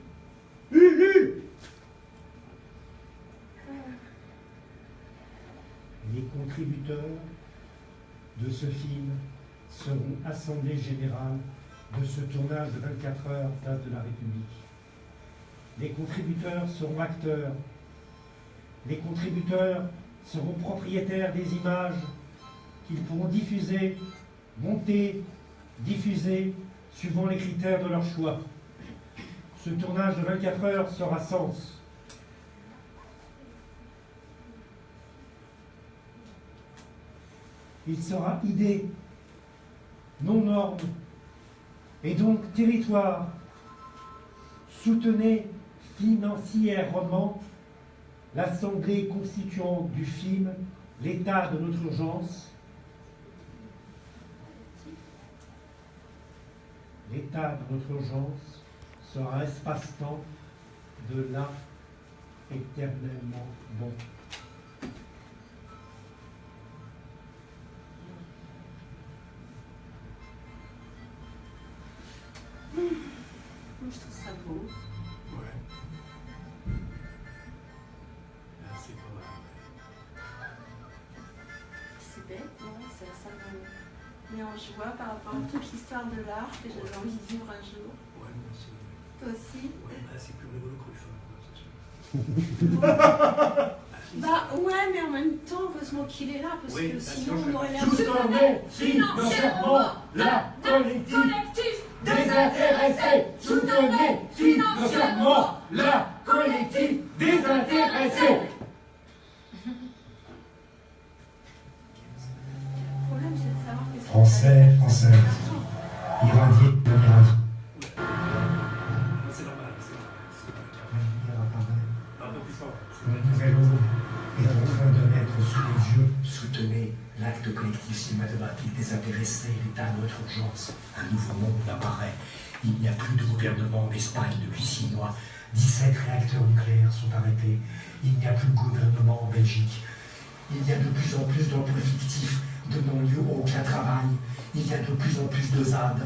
Ulule Les contributeurs de ce film seront assemblée générale de ce tournage de 24 heures place de la République. Les contributeurs seront acteurs. Les contributeurs seront propriétaires des images qu'ils pourront diffuser, monter, diffuser, suivant les critères de leur choix. Ce tournage de 24 heures sera sens. Il sera idée, non norme, et donc territoire. Soutenez financièrement l'Assemblée constituante du film L'état de notre urgence. L'état de notre urgence sera espace-temps de là éternellement bon. Je trouve ça beau. Met en joie par rapport à toute l'histoire de l'art que j'avais envie de vivre un jour. Ouais, mais c'est. Toi aussi? Ouais, bah, c'est plus rigolo que le film, quoi, c'est sûr. Bah ouais, mais en même temps, heureusement qu'il est là, parce Oui, que sinon on aurait l'air Soutenez financièrement la collectif désintéressée. Soutenez financièrement la collectif désintéressée. Le problème, c'est de savoir qu'est-ce que Français, françaises, irradiés, non irradiés. C'est normal, c'est normal. L'avenir apparaît. Un peu plus fort. Une nouvelle eau est en train de naître sous les yeux. Soutenez l'acte collectif cinématographique désintéressé, l'état de notre urgence. Un nouveau monde apparaît. Il n'y a plus de gouvernement en Espagne depuis six mois. 17 réacteurs nucléaires sont arrêtés. Il n'y a plus de gouvernement en Belgique. Il y a de plus en plus d'emplois fictifs donnant lieu au aucun travail. Il y a de plus en plus de ZAD.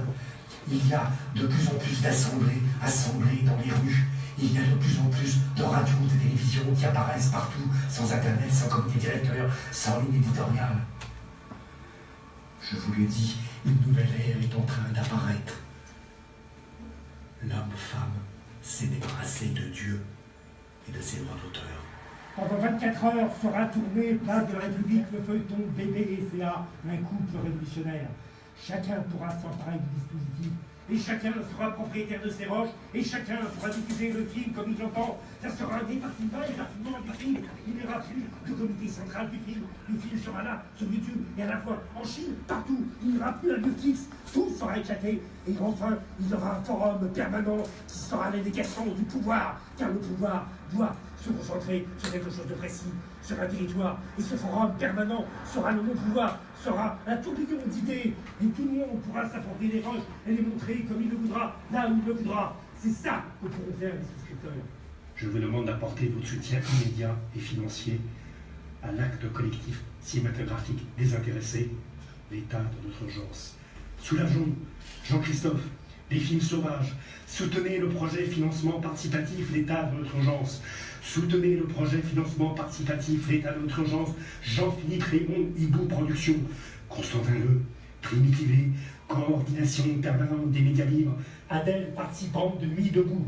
Il y a de plus en plus d'assemblées, assemblées dans les rues. Il y a de plus en plus de radios, de télévisions qui apparaissent partout, sans internet, sans comité directeur, sans ligne éditoriale. Je vous le dis, une nouvelle ère est en train d'apparaître. L'homme-femme s'est débarrassé de Dieu et de ses droits d'auteur. Pendant 24 heures sera tourné place de la République le feuilleton Bébé et un couple révolutionnaire. Chacun pourra s'emparer du dispositif et chacun sera propriétaire de ses roches et chacun pourra diffuser le film comme il l'entend. Ça sera un département et raffinement du film. Il n'y aura plus de comité central du film. Le film sera là, sur YouTube et à la fois en Chine, partout. Il n'y aura plus un lieu fixe. Tout sera éclaté. Et enfin, il y aura un forum permanent qui sera l'indécation du pouvoir. Car le pouvoir doit se concentrer sur quelque chose de précis, sur un territoire. Et ce forum permanent sera le non-pouvoir, sera un tourbillon d'idées. Et tout le monde pourra s'apporter les roches et les montrer comme il le voudra, là où il le voudra. C'est ça que pourront faire les souscripteurs. Je vous demande d'apporter votre soutien immédiat et financier à l'acte collectif cinématographique désintéressé, l'état de notre urgence. Soulageons, Jean-Christophe, les films sauvages. Soutenez le projet financement participatif, l'état de notre urgence. Soutenez le projet financement participatif, l'état notre urgence. Jean-Philippe Raymond, Hibou Productions. Constantin Le, Primitivé, coordination permanente des médias libres. Adèle, participante de Nuit debout.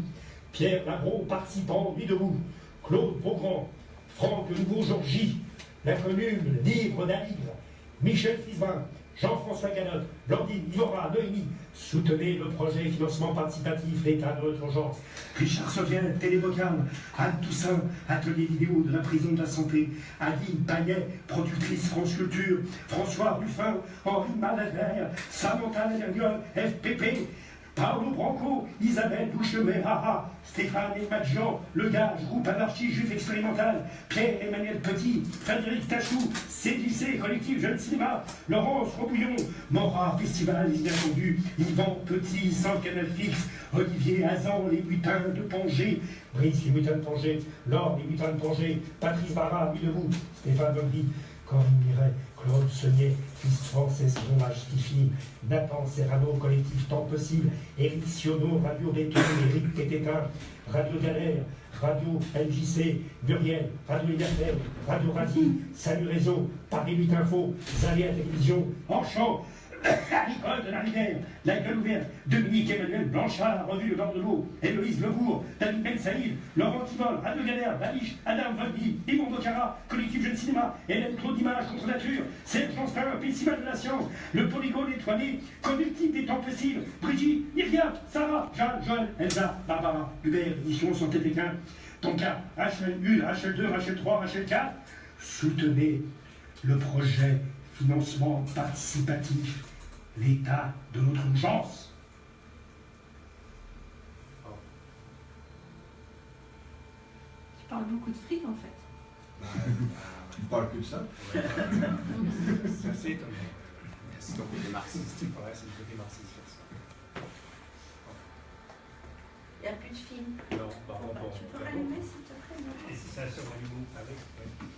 Pierre Labro, participant Nuit debout. Claude Beaugrand, Franck Le Nouveau Georgie, La Commune, Libre d'un livre. Michel Fisbin, Jean-François Ganotte, Blandine, Ivora, Noémie, soutenez le projet financement participatif, l'état de notre urgence. Richard Soviel, Télévocal, Anne Toussaint, atelier vidéo de la prison de la santé, Aline Pagnet, productrice France Culture, François Ruffin, Henri Malader, Samantha Lavergnol, FPP, Paolo Branco, Isabelle Douchemet, Haha, Stéphane Madjian, Le Gage, groupe anarchie juif expérimental, Pierre-Emmanuel Petit, Frédéric Tachou, CDC, collectif Jeune Cinéma, Laurence Robouillon, Mora, Festival Les Inattendus, Yvan Petit, sans Canal Fixe, Olivier Hazan, Les Butins de Pongé, Brice Les Butins de Pongé, Laure Les Butins de Pongé, Patrice Barra, Debout, Stéphane Bogdy, Corinne Miret, Claude Saunier, Fils Frances Ron Stifi, Nathan Serrano, collectif Temps Possible, Eric Siono, Radio Béton, Eric Tététin, Radio Galère, Radio LJC, Muriel, Radio Libertaire, Radio Razi, Salut Réseau, Paris 8 Info, Zalia Télévision, Enchant, Nicole de la Rivière, La Gueule Ouverte, Dominique Emmanuel Blanchard, Revue Le Bord de l'eau, Héloïse Lebourg, David Ben Saïd, Laurent Tivol, Radio Galère, Valiche, Adam Volby, Yvon Bocara, Collectif Jeune Cinéma, Hélène Trop d'Images contre Nature, Serge Constant, Festival de la Science, Le Polygone étoilé, Conductif des Temps Possibles, Brigitte, Myriam, Sarah, Jeanne, Joël, Elsa, Barbara, Hubert, Édition Santé Pékin, Tonka, HL1, HL2, HL3, HL4, soutenez le projet financement participatif, l'état de notre urgence. Tu parles beaucoup de fric en fait. Tu ne parles que de ça C'est assez étonnant. C'est ton côté marxiste. C'est le côté marxiste. Il n'y a plus de film. Non, par contre, bon. Tu peux rallumer s'il te plaît Et c'est ça sur Hollywood avec ouais.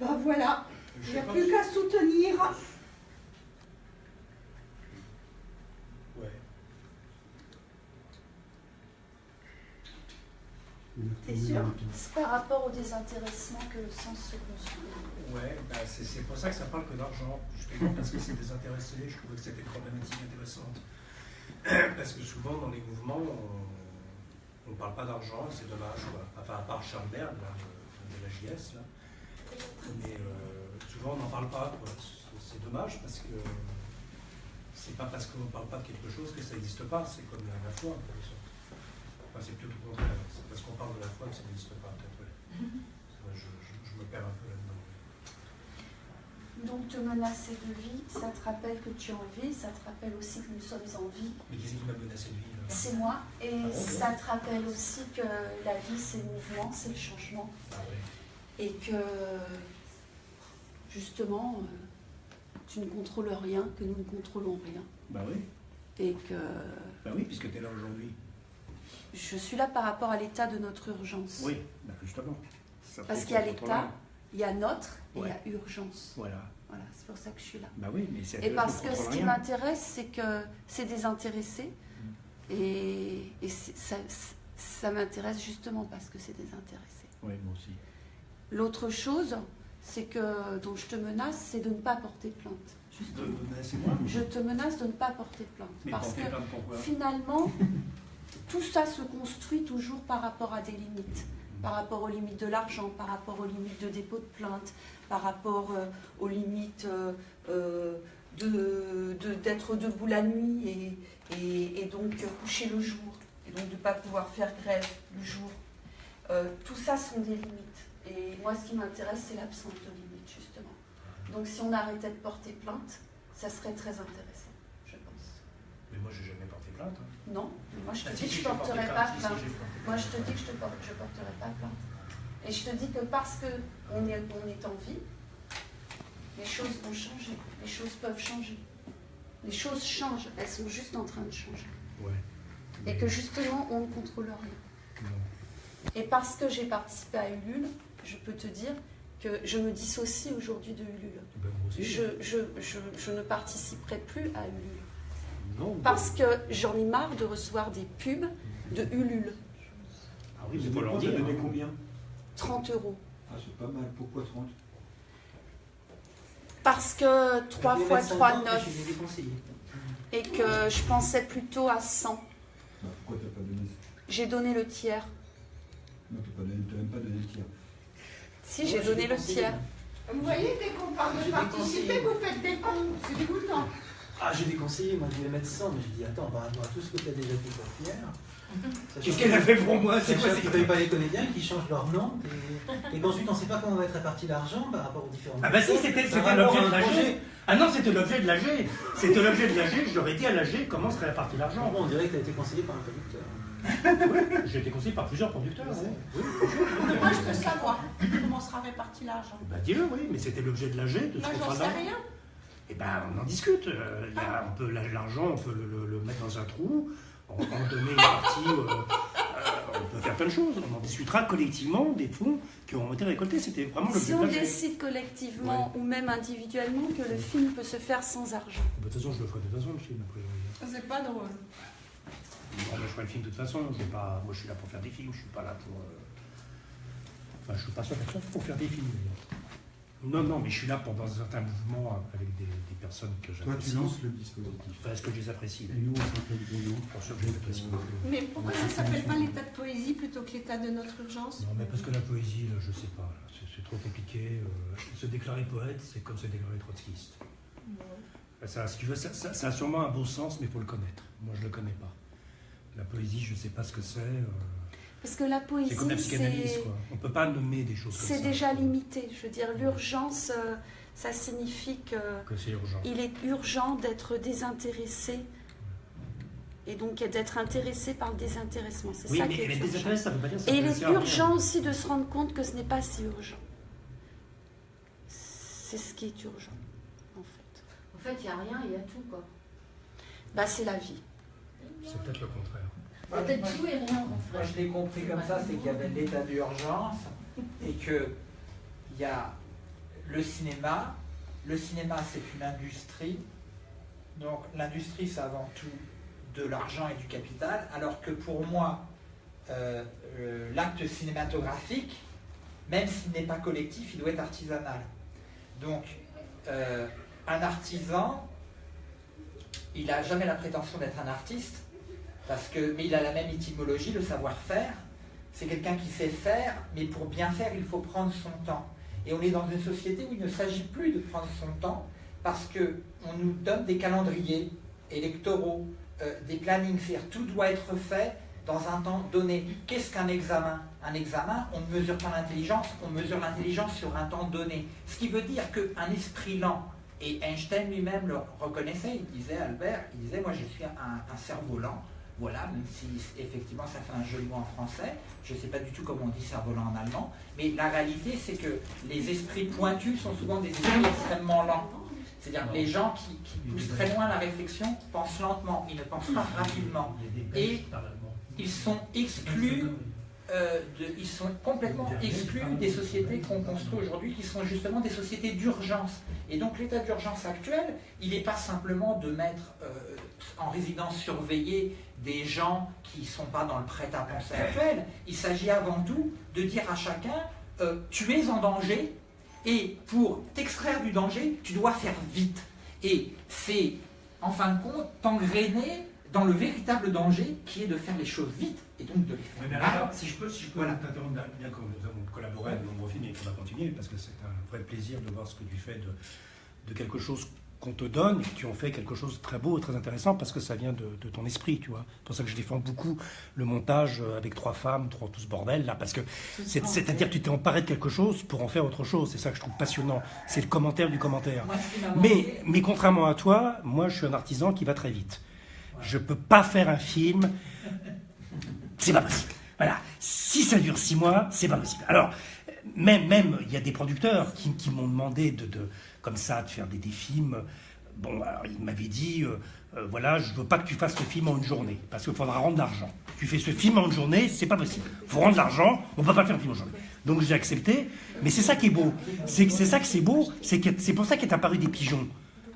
Ben voilà, il n'y a plus qu'à soutenir. Ouais. T'es sûr C'est par rapport au désintéressement que le sens se construit. Ouais, bah c'est pour ça que ça parle que d'argent, justement parce que c'est désintéressé, je trouvais que c'était une problématique intéressante. Parce que souvent dans les mouvements, on ne parle pas d'argent, c'est dommage, quoi. enfin à part Charles Berg, là, de, de la JS, là. Mais euh, souvent on n'en parle pas. C'est- dommage parce que c'est pas parce qu'on ne parle pas de quelque chose que ça n'existe pas, c'est comme la, la foi, en quelque sorte. Enfin, c'est plutôt le contraire, c'est parce qu'on parle de la foi que ça n'existe pas, peut-être, ouais. Vrai, Je, je- je me perds un peu là-dedans. Donc te menacer de vie, ça te rappelle que tu es en vie, ça te rappelle aussi que nous sommes en vie. Mais qui m'a menacé de vie C'est moi. Et Ah bon, ça te rappelle aussi que la vie, c'est le mouvement, c'est le changement. Ah ouais. Et que, justement, euh, tu ne contrôles rien, que nous ne contrôlons rien. Bah oui, Et que bah oui, puisque tu es là aujourd'hui. je suis là par rapport à l'état de notre urgence. Oui, bah justement. Ça Parce qu'il y a l'état, il y a notre et il y a urgence. Voilà. Voilà, c'est pour ça que je suis là. Bah oui, mais c'est Et parce que ce qui m'intéresse, c'est que c'est désintéressé. Et, et ça m'intéresse justement parce que c'est désintéressé. Oui, moi aussi. L'autre chose, c'est que, dont je te menace, c'est de ne pas porter plainte. De, Justement. de menacer moi Je te menace de ne pas porter plainte. Mais parce que finalement, tout ça se construit toujours par rapport à des limites. Par rapport aux limites de l'argent, par rapport aux limites de dépôt de plainte, par rapport euh, aux limites euh, euh, de- de- d'être debout la nuit et, et- et donc coucher le jour, et donc de ne pas pouvoir faire grève le jour. Tout ça sont des limites. Et moi, ce qui m'intéresse, c'est l'absence de limites, justement. Donc si on arrêtait de porter plainte, Ça serait très intéressant, je pense. Mais moi, j'ai jamais porté plainte. hein. Non, mais moi je te Ah, dis si, que je porté porterai pas si, plainte. Moi je te dis que je ne porte, je porterai pas plainte. Et je te dis que parce qu'on est, on est en vie, les choses vont changer. Les choses peuvent changer. Les choses changent, elles sont juste en train de changer. Ouais. Et que justement, on ne contrôle rien. Non. Et parce que j'ai participé à Ulule, je peux te dire que je me dissocie aujourd'hui de Ulule. Ben, moi aussi. Je, je, je, je ne participerai plus à Ulule. Non. Parce que j'en ai marre de recevoir des pubs de Ulule. Ah oui, mais faut leur dire. donné hein. combien? 30 euros. Ah, c'est pas mal. Pourquoi 30 Parce que 3 J'ai fois 25 3, ans, mais 9. Je les ai déconseillés. Et que je pensais plutôt à 100. Bah, Pourquoi t'as pas donné J'ai donné le tiers. Non, donné- t'as même pas donné le tiers. Si, j'ai donné le tiers. Vous voyez, dès qu'on parle de participer, vous faites des cons. C'est dégoûtant. Ah, j'ai déconseillé, moi je voulais mettre 100, mais j'ai dit attends, par rapport à tout ce que tu as déjà fait pour Pierre. Qu'est-ce qu'elle a fait pour moi C'est quoi que tu pas les comédiens qui changent leur nom et, et qu'ensuite on ne sait pas comment va être réparti l'argent par rapport aux différents. Ah bah si, c'était l'objet de l'AG. Ah non, c'était l'objet de l'AG. C'était l'objet de l'AG. Je leur ai dit à l'AG comment serait réparti l'argent. bon, on dirait que tu as été conseillé par un producteur. J'ai été conseillé par plusieurs producteurs. Oui, Moi, je veux savoir comment sera réparti l'argent. bah dis-le, oui, mais c'était l'objet de l'AG, de ce Moi, j'en sais rien. Eh ben, on en discute. Euh, il y a- on peut l'argent, on peut le, le- le mettre dans un trou, en, en donner une partie. euh, euh, on peut faire plein de choses. On en discutera collectivement des fonds qui ont été récoltés. C'était vraiment l'objet Si on décide collectivement ou même individuellement que le film peut se faire sans argent. De toute façon, je le ferai de toute façon, le film, a priori. C'est pas drôle. Bon, ben, je ferai le film de toute façon. Pas, moi, je suis là pour faire des films. Je suis pas là pour. euh, Enfin, je suis pas sûr pour faire des films. d'ailleurs. Non, non, mais je suis là pour dans un certain mouvement avec des, des personnes que Toi, j'apprécie. tu lances le dispositif. Parce que je les apprécie. Et nous, on s'appelle Bruno. Pour ceux que je les apprécie. Mais pourquoi ça s'appelle pas l'état de poésie plutôt que l'état de notre urgence? Non, mais parce que la poésie, là, je sais pas, c'est trop compliqué. euh, se déclarer poète, c'est comme se déclarer trotskiste. Ça, si tu veux, ça, ça- ça a sûrement un beau sens, mais il faut le connaître. Moi, je le connais pas. La poésie, je sais pas ce que c'est. euh, Parce que la c'est comme la poésie, psychanalyse, quoi. On peut pas nommer des choses comme ça. c'est déjà limité. Je veux dire, l'urgence, euh, ça signifie que Que c'est urgent. il est urgent d'être désintéressé et donc d'être intéressé par le désintéressement. C'est Oui, ça mais, qui est mais urgent. désintéressé, ça veut pas dire Et il est urgent aussi de se rendre compte que ce n'est pas si urgent. C'est ce qui est urgent, en fait. En fait, il n'y a rien, il y a tout, quoi. Bah, c'est la vie. C'est peut-être le contraire. A peut-être tout et rien, en Moi, je l'ai compris comme ça, c'est qu'il y avait l'état d'urgence et que il y a le cinéma. Le cinéma, c'est une industrie. Donc, l'industrie, c'est avant tout de l'argent et du capital, alors que pour moi, euh, euh, l'acte cinématographique, même s'il n'est pas collectif, il doit être artisanal. Donc, euh, un artisan, il n'a jamais la prétention d'être un artiste, parce que, mais il a la même étymologie, le savoir-faire. C'est quelqu'un qui sait faire, mais pour bien faire, il faut prendre son temps. Et on est dans une société où il ne s'agit plus de prendre son temps, parce qu'on nous donne des calendriers électoraux, euh, des plannings, c'est-à-dire tout doit être fait dans un temps donné. Qu'est-ce qu'un examen? Un examen, on ne mesure pas l'intelligence, on mesure l'intelligence sur un temps donné. Ce qui veut dire qu'un esprit lent, et Einstein lui-même le reconnaissait, il disait, Albert, il disait, moi je suis un, lent, voilà, même si effectivement ça fait un joli mot en français, je ne sais pas du tout comment on dit cerf-volant en allemand, mais la réalité c'est que les esprits pointus sont souvent des esprits extrêmement lents. C'est-à-dire que les gens qui, qui poussent très loin la réflexion pensent lentement, ils ne pensent pas rapidement. Et ils sont exclus, euh, de- ils sont complètement exclus des sociétés qu'on construit aujourd'hui, qui sont justement des sociétés d'urgence. Et donc l'état d'urgence actuel, il n'est pas simplement de mettre euh, en résidence surveillée des gens qui ne sont pas dans le prêt-à-penser actuel. Il s'agit avant tout de dire à chacun, euh, tu es en danger, et pour t'extraire du danger, tu dois faire vite. Et c'est, en fin de compte, t'engrainer dans le véritable danger qui est de faire les choses vite et donc de les faire Oui, mais mal. alors, si je peux, si je peux Voilà. t'interrompre, bien que nous avons collaboré à de nombreux films et qu'on va continuer, parce que c'est un vrai plaisir de voir ce que tu fais de, de quelque chose qu'on te donne et tu en fais quelque chose de très beau et très intéressant parce que ça vient de, de ton esprit, tu vois. C'est pour ça que je défends beaucoup le montage euh, avec trois femmes, trois, tout ce bordel là, parce que c'est- c'est-à-dire que tu t'es emparé de quelque chose pour en faire autre chose. C'est ça que je trouve passionnant. C'est le commentaire du commentaire. Moi, Mais, contrairement à toi, moi je suis un artisan qui va très vite. Je peux pas faire un film. C'est pas possible. Voilà. Si ça dure six mois, c'est pas possible. Alors, même, même, il y a des producteurs qui, m'ont demandé de, de- comme ça, de faire des, films. Bon, alors, ils m'avaient dit, euh, euh, voilà, je veux pas que tu fasses ce film en une journée, parce qu'il faudra rendre l'argent. Tu fais ce film en une journée, c'est pas possible. faut rendre l'argent, on peut pas faire un film en journée. Donc j'ai accepté, mais c'est ça qui est beau. C'est ça que c'est beau, c'est pour ça qu'est apparu des pigeons.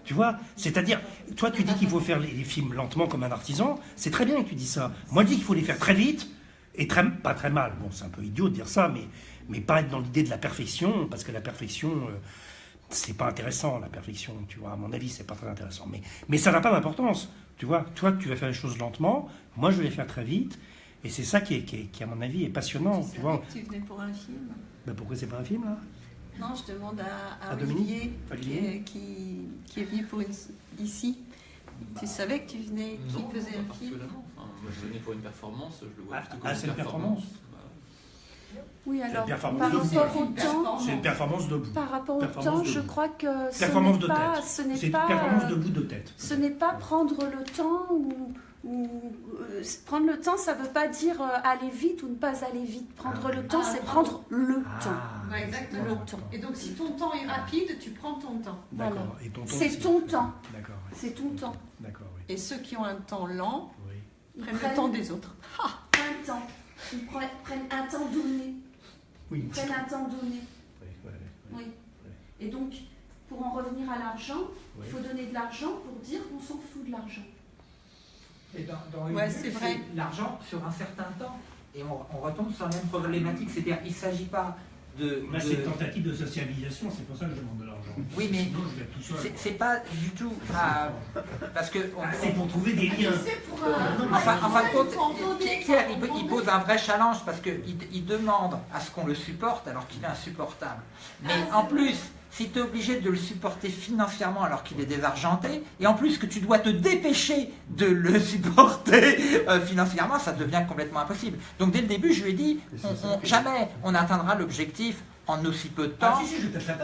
Tu vois C'est-à-dire, toi tu dis qu'il faut faire les, films lentement comme un artisan, c'est très bien que tu dis ça. Moi je dis qu'il faut les faire très vite, et très, pas très mal. Bon, c'est un peu idiot de dire ça, mais, mais pas être dans l'idée de la perfection, parce que la perfection, euh, c'est pas intéressant, la perfection, tu vois. À mon avis, c'est pas très intéressant. Mais, mais ça n'a pas d'importance, tu vois. Toi, tu vas faire les choses lentement, moi, je vais les faire très vite, et c'est ça qui, est, qui, est- qui, à mon avis, est passionnant, tu, vois. que tu venais pour un film? Ben, pourquoi c'est pas un film, là? Non, je demande à, à Olivier, Olivier qui, est- qui, qui est venu pour une, ici. Tu savais que tu venais, Non, qu'il faisait pas un film. Enfin, moi, je venais pour une performance, je le vois Ah, ah, c'est une une performance Oui, alors, une performance par rapport au temps, C'est une performance debout. par rapport au Performance temps, je crois que ce Performance n'est de pas, ce n'est C'est une pas, performance debout de tête. Ce n'est pas prendre le temps ou, ou, euh, prendre le temps, ça veut pas dire euh, aller vite ou ne pas aller vite. Prendre le temps, Ah, c'est prendre- prendre le Ah, temps. Ouais, exactement. Le temps. Et donc, si ton temps est rapide, tu prends ton temps. Voilà. D'accord. Et ton temps C'est ton temps. D'accord, oui. C'est ton temps. D'accord, oui. Et ceux qui ont un temps lent oui. Ils prennent prennent le temps des autres. un temps. Ils prennent, prennent un temps donné. Oui. Ils prennent un temps donné. Oui, oui, oui. Oui. Et donc, pour en revenir à l'argent, il faut donner de l'argent pour dire qu'on s'en fout de l'argent. Et dans, dans une Ouais, bulle, c'est vrai. L'argent sur un certain temps. Et on, on retombe sur la même problématique. C'est-à-dire qu'il ne s'agit pas de. Là, de- c'est une tentative de socialisation, c'est pour ça que je demande de l'argent. Oui, mais Sinon, je vais être tout seul. c'est- pas du tout. ah, parce que. on- Ah, c'est pour trouver des liens. C'est pour un. Enfin, en fin de compte, il Pierre, il il, il pose un vrai challenge parce qu'il il demande à ce qu'on le supporte alors qu'il est insupportable. Mais Ah, en plus, si tu es obligé de le supporter financièrement alors qu'il est désargenté, et en plus que tu dois te dépêcher de le supporter euh, financièrement, ça devient complètement impossible. Donc dès le début, je lui ai dit, on- on- jamais on n'atteindra l'objectif en aussi peu de temps. Ah si, si, je hein.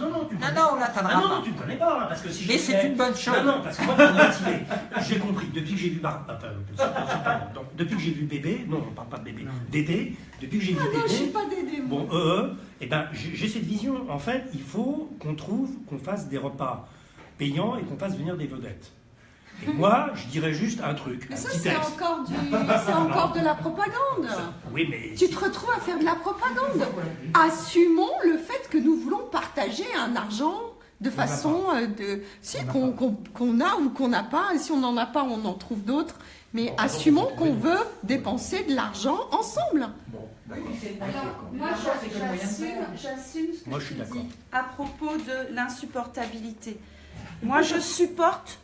Non, non, tu me Non, connais non, pas. on l'atteindra Ah non, pas. non, tu me connais pas, hein, parce que si je Mais c'est une bonne chose. Non, non, parce que moi. J'ai compris, depuis que j'ai vu Bar... pas- donc, depuis que j'ai vu bébé, non, on parle pas de bébé, Dédé, depuis que j'ai vu Ah non, je suis Dédé, pas moi. bon, eux, eux, eh ben, j'ai j'ai cette vision. En fait, il faut qu'on trouve, qu'on fasse des repas payants et qu'on fasse venir des vedettes. Et moi, je dirais juste un truc, Mais un ça, c'est encore, du... c'est encore de la propagande. Oui, mais... Tu te retrouves à faire de la propagande. Assumons le fait que nous voulons partager un argent de façon euh, de si qu'on qu'on- qu'on a ou qu'on n'a pas. Et si on n'en a pas, on en trouve d'autres. Mais Bon, assumons qu'on veut dépenser de l'argent ensemble. Bon, Alors, moi, j'assume, ce que Moi, je suis tu d'accord. dis à propos de l'insupportabilité. Moi, je supporte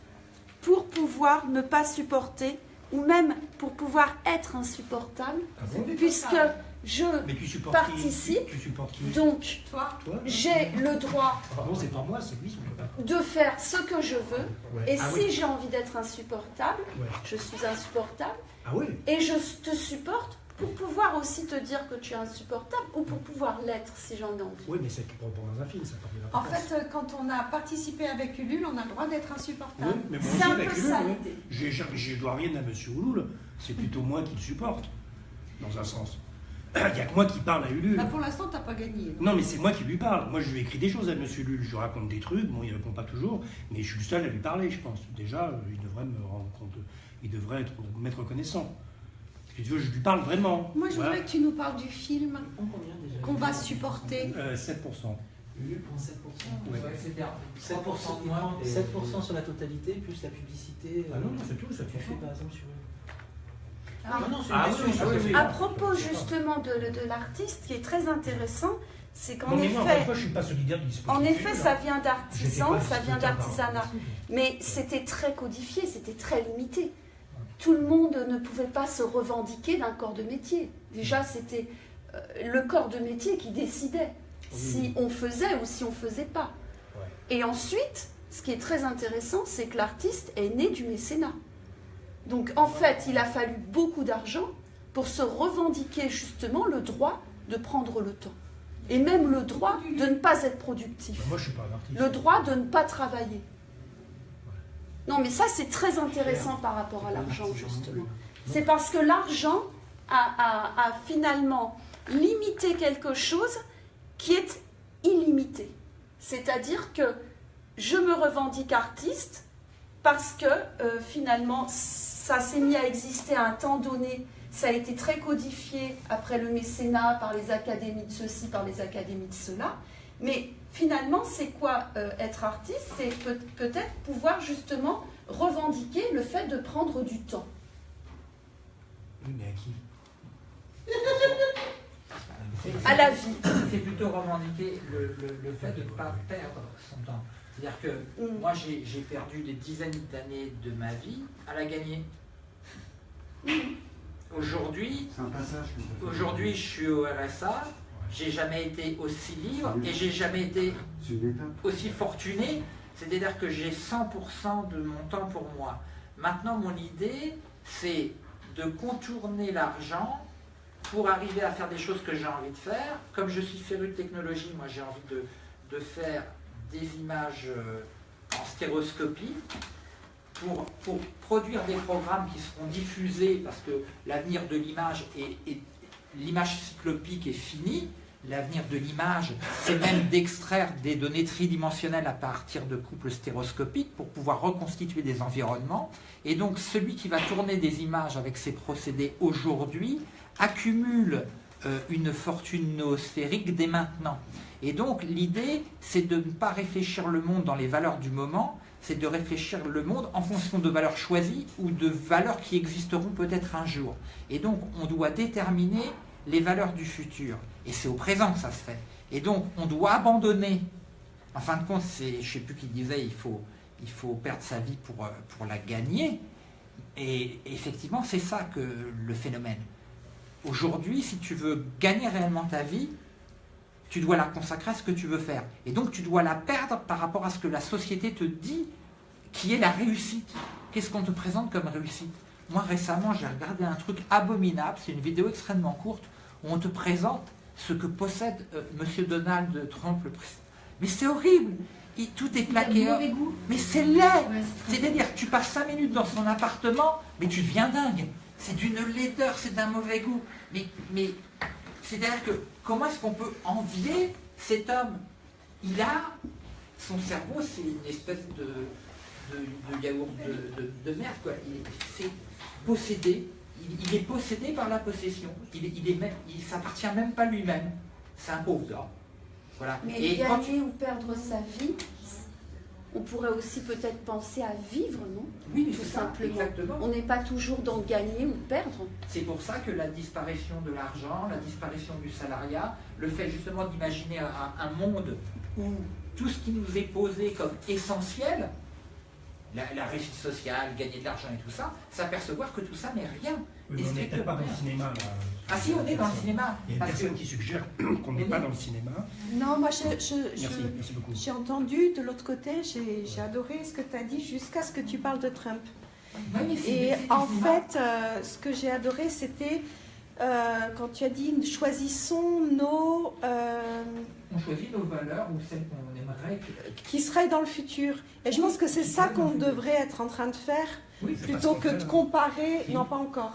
pour pouvoir ne pas supporter, ou même pour pouvoir être insupportable, Ah bon puisque je qui? participe, Tu donc Toi, Toi? j'ai le droit pas moi, lui, de faire ce que je veux, Ouais. et Ah si oui. j'ai envie d'être insupportable, Ouais. je suis insupportable, Ah oui? Et je te supporte pour pouvoir aussi te dire que tu es insupportable, ou pour pouvoir l'être si j'en ai envie. Oui, mais c'est pour, pour dans un film, ça parle de en fait, quand on a participé avec Ulule, on a le droit d'être insupportable. Oui, mais moi C'est aussi, un avec peu Ulule, ça oui. l'idée. J'ai- Je dois rien à Monsieur Ouloul, c'est plutôt moi qui le supporte, dans un sens. Il n'y a que moi qui parle à Ulule. Là, pour l'instant, t'as pas gagné. Non, mais c'est moi qui lui parle. Moi, je lui écris des choses à Monsieur Ulule. Je lui raconte des trucs. Bon, il répond pas toujours, mais je suis le seul à lui parler, je pense. Déjà, il devrait me rendre compte. Il devrait être, m'être reconnaissant. Si tu veux, je lui parle vraiment. Moi, je Voilà. voudrais que tu nous parles du film qu'on va supporter. Euh, 7%. Ulule prend 7%. Ouais. 7%, il moins, prend et- 7% sur la totalité, plus la publicité. Ah non, non, c'est tout, ça Tu fait fais par exemple sur. Ah, non, c'est Ah une oui. À propos justement de, de l'artiste, ce qui est très intéressant, c'est qu'en Non, moi, effet, moi, je suis pas solidaire du en effet, ça vient J'étais d'artisans, ça vient d'artisanat. Mais c'était très codifié, c'était très limité. Tout le monde ne pouvait pas se revendiquer d'un corps de métier. Déjà, c'était euh, le corps de métier qui décidait si on faisait ou si on faisait pas. Ouais. Et ensuite, ce qui est très intéressant, c'est que l'artiste est né du mécénat. Donc en fait, il a fallu beaucoup d'argent pour se revendiquer justement le droit de prendre le temps. Et même le droit de ne pas être productif. Moi, je suis pas un artiste. Le droit de ne pas travailler. Non, mais ça, c'est très intéressant par rapport à l'argent, justement. C'est parce que l'argent a, finalement limité quelque chose qui est illimité. C'est-à-dire que je me revendique artiste parce que euh, finalement, ça s'est mis à exister à un temps donné. Ça a été très codifié après le mécénat par les académies de ceci, par les académies de cela. Mais finalement, c'est quoi euh, être artiste? C'est peut- peut-être pouvoir justement revendiquer le fait de prendre du temps. Oui, mais à qui? À la vie. C'est plutôt revendiquer le, le- le fait de ne pas perdre son temps. C'est-à-dire que moi, j'ai perdu des dizaines d'années de ma vie à la gagner. Aujourd'hui, t'as fait. aujourd'hui, je suis au RSA. J'ai jamais été aussi libre et j'ai jamais été aussi fortuné. C'est-à-dire que j'ai 100% de mon temps pour moi. Maintenant, mon idée, c'est de contourner l'argent pour arriver à faire des choses que j'ai envie de faire. Comme je suis féru de technologie, moi j'ai envie de, de faire des images euh, en stéréoscopie pour, pour produire des programmes qui seront diffusés parce que l'avenir de l'image est, est- l'image cyclopique est finie. L'avenir de l'image, c'est même d'extraire des données tridimensionnelles à partir de couples stéréoscopiques pour pouvoir reconstituer des environnements. Et donc celui qui va tourner des images avec ces procédés aujourd'hui accumule euh, une fortune noosphérique dès maintenant. Et donc l'idée, c'est de ne pas réfléchir le monde dans les valeurs du moment, c'est de réfléchir le monde en fonction de valeurs choisies ou de valeurs qui existeront peut-être un jour. Et donc on doit déterminer les valeurs du futur. Et c'est au présent que ça se fait. Et donc on doit abandonner. En fin de compte, je ne sais plus qui disait, il faut, perdre sa vie pour, euh, pour la gagner. Et effectivement, c'est ça que le phénomène. Aujourd'hui, si tu veux gagner réellement ta vie, tu dois la consacrer à ce que tu veux faire. Et donc tu dois la perdre par rapport à ce que la société te dit qui est la réussite. Qu'est-ce qu'on te présente comme réussite? Moi récemment j'ai regardé un truc abominable, c'est une vidéo extrêmement courte on te présente ce que possède euh, Monsieur Donald Trump le président. Mais c'est horrible Il- Tout est plaqué. mauvais goût. Mais c'est laid C'est-à-dire que tu passes 5 minutes dans son appartement, mais tu deviens dingue. C'est d'une laideur, c'est d'un mauvais goût. Mais, mais c'est-à-dire que comment est-ce qu'on peut envier cet homme? Il a, son cerveau, c'est une espèce de, de, de yaourt de, de- de merde, quoi. C'est possédé. Il, il est possédé par la possession. Il, est- il est même, il s'appartient même pas lui-même. C'est un pauvre gars. Voilà. Mais Et quand gagner ou perdre sa vie, on pourrait aussi peut-être penser à vivre, non? Oui, tout ça, simplement. exactement. On n'est pas toujours dans gagner ou perdre. C'est pour ça que la disparition de l'argent, la disparition du salariat, le fait justement d'imaginer un, un monde où tout ce qui nous est posé comme essentiel, la, la réussite sociale, gagner de l'argent et tout ça, s'apercevoir que tout ça n'est rien. Oui, Et mais on n'est peut-être pas dans le cinéma. Là. Ah si, on est dans le cinéma. Il y a une personne que- qui suggère qu'on n'est pas dans le cinéma. Non, moi, je- je- j'ai entendu de l'autre côté, j'ai j'ai adoré ce que tu as dit jusqu'à ce que tu parles de Trump. Ouais, mais c'est- Et en fait, euh, ce que j'ai adoré, c'était euh, quand tu as dit choisissons nos. euh, On choisit nos valeurs ou celles qu'on aimerait. que- qui seraient dans le futur. Et je pense que c'est ça qu'on devrait être en train de faire, Oui, plutôt que de fait, comparer, non pas encore,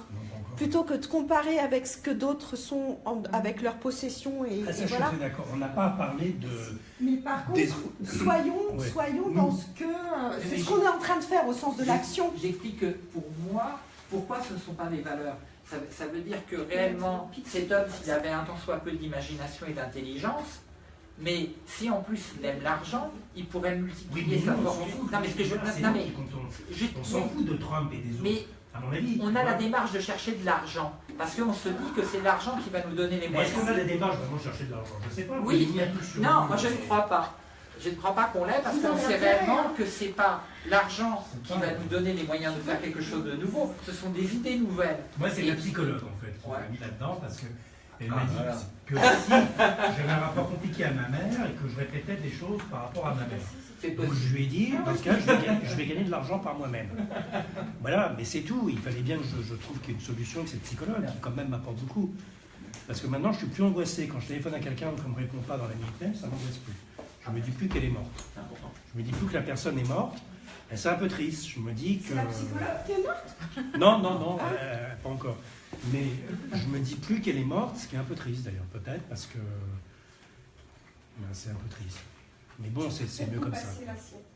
plutôt que de comparer avec ce que d'autres sont en- avec leurs possessions et, Ah, ça, et je suis voilà. d'accord. On n'a pas parlé de. Mais par contre, des- soyons, Ouais. soyons dans ce que euh, c'est ce qu'on est en train de faire au sens de l'action. J'explique que pour moi, pourquoi ce ne sont pas des valeurs? Ça, ça veut dire que réellement, cet homme, s'il avait un tant soit peu d'imagination et d'intelligence, mais si en plus il aime l'argent, il pourrait multiplier Oui, mais sa fortune. Non, mais ce que je. Non, mais. juste- On s'en fout de Trump et des autres. Mais à mon avis. on a la démarche de chercher de l'argent. Parce qu'on se dit que c'est l'argent qui va nous donner les Mais Est-ce moyens. qu'on a la démarche vraiment chercher de l'argent? Je ne sais pas. Oui, Il y a tout sur non, moi je ne crois pas. Je ne crois pas qu'on l'ait parce qu'on sait réellement que c'est pas l'argent qui va nous donner les moyens de faire quelque chose de nouveau. Ce sont des idées nouvelles. Moi, c'est la psychologue en fait qui m'a mis là-dedans parce que elle Ah, m'a dit voilà. que si j'avais un rapport compliqué à ma mère et que je répétais des choses par rapport à ma mère. Donc je lui ai dit, dans ce cas, je vais, gagner, je vais gagner de l'argent par moi-même. Voilà, mais c'est tout. Il fallait bien que je, je trouve qu'il y ait une solution avec cette psychologue qui quand même m'apporte beaucoup. Parce que maintenant, je suis plus angoissé. Quand je téléphone à quelqu'un qu'on ne me répond pas dans la minute même, ça m'angoisse plus. Je me dis plus qu'elle est morte. Je me dis plus que la personne est morte. C'est un peu triste. Je me dis que. C'est la psychologue qui est morte Non, non, non, euh, pas encore. Mais je me dis plus qu'elle est morte, ce qui est un peu triste d'ailleurs, peut-être, parce que. Ben, c'est un peu triste. Mais bon, c'est c'est mieux comme ça.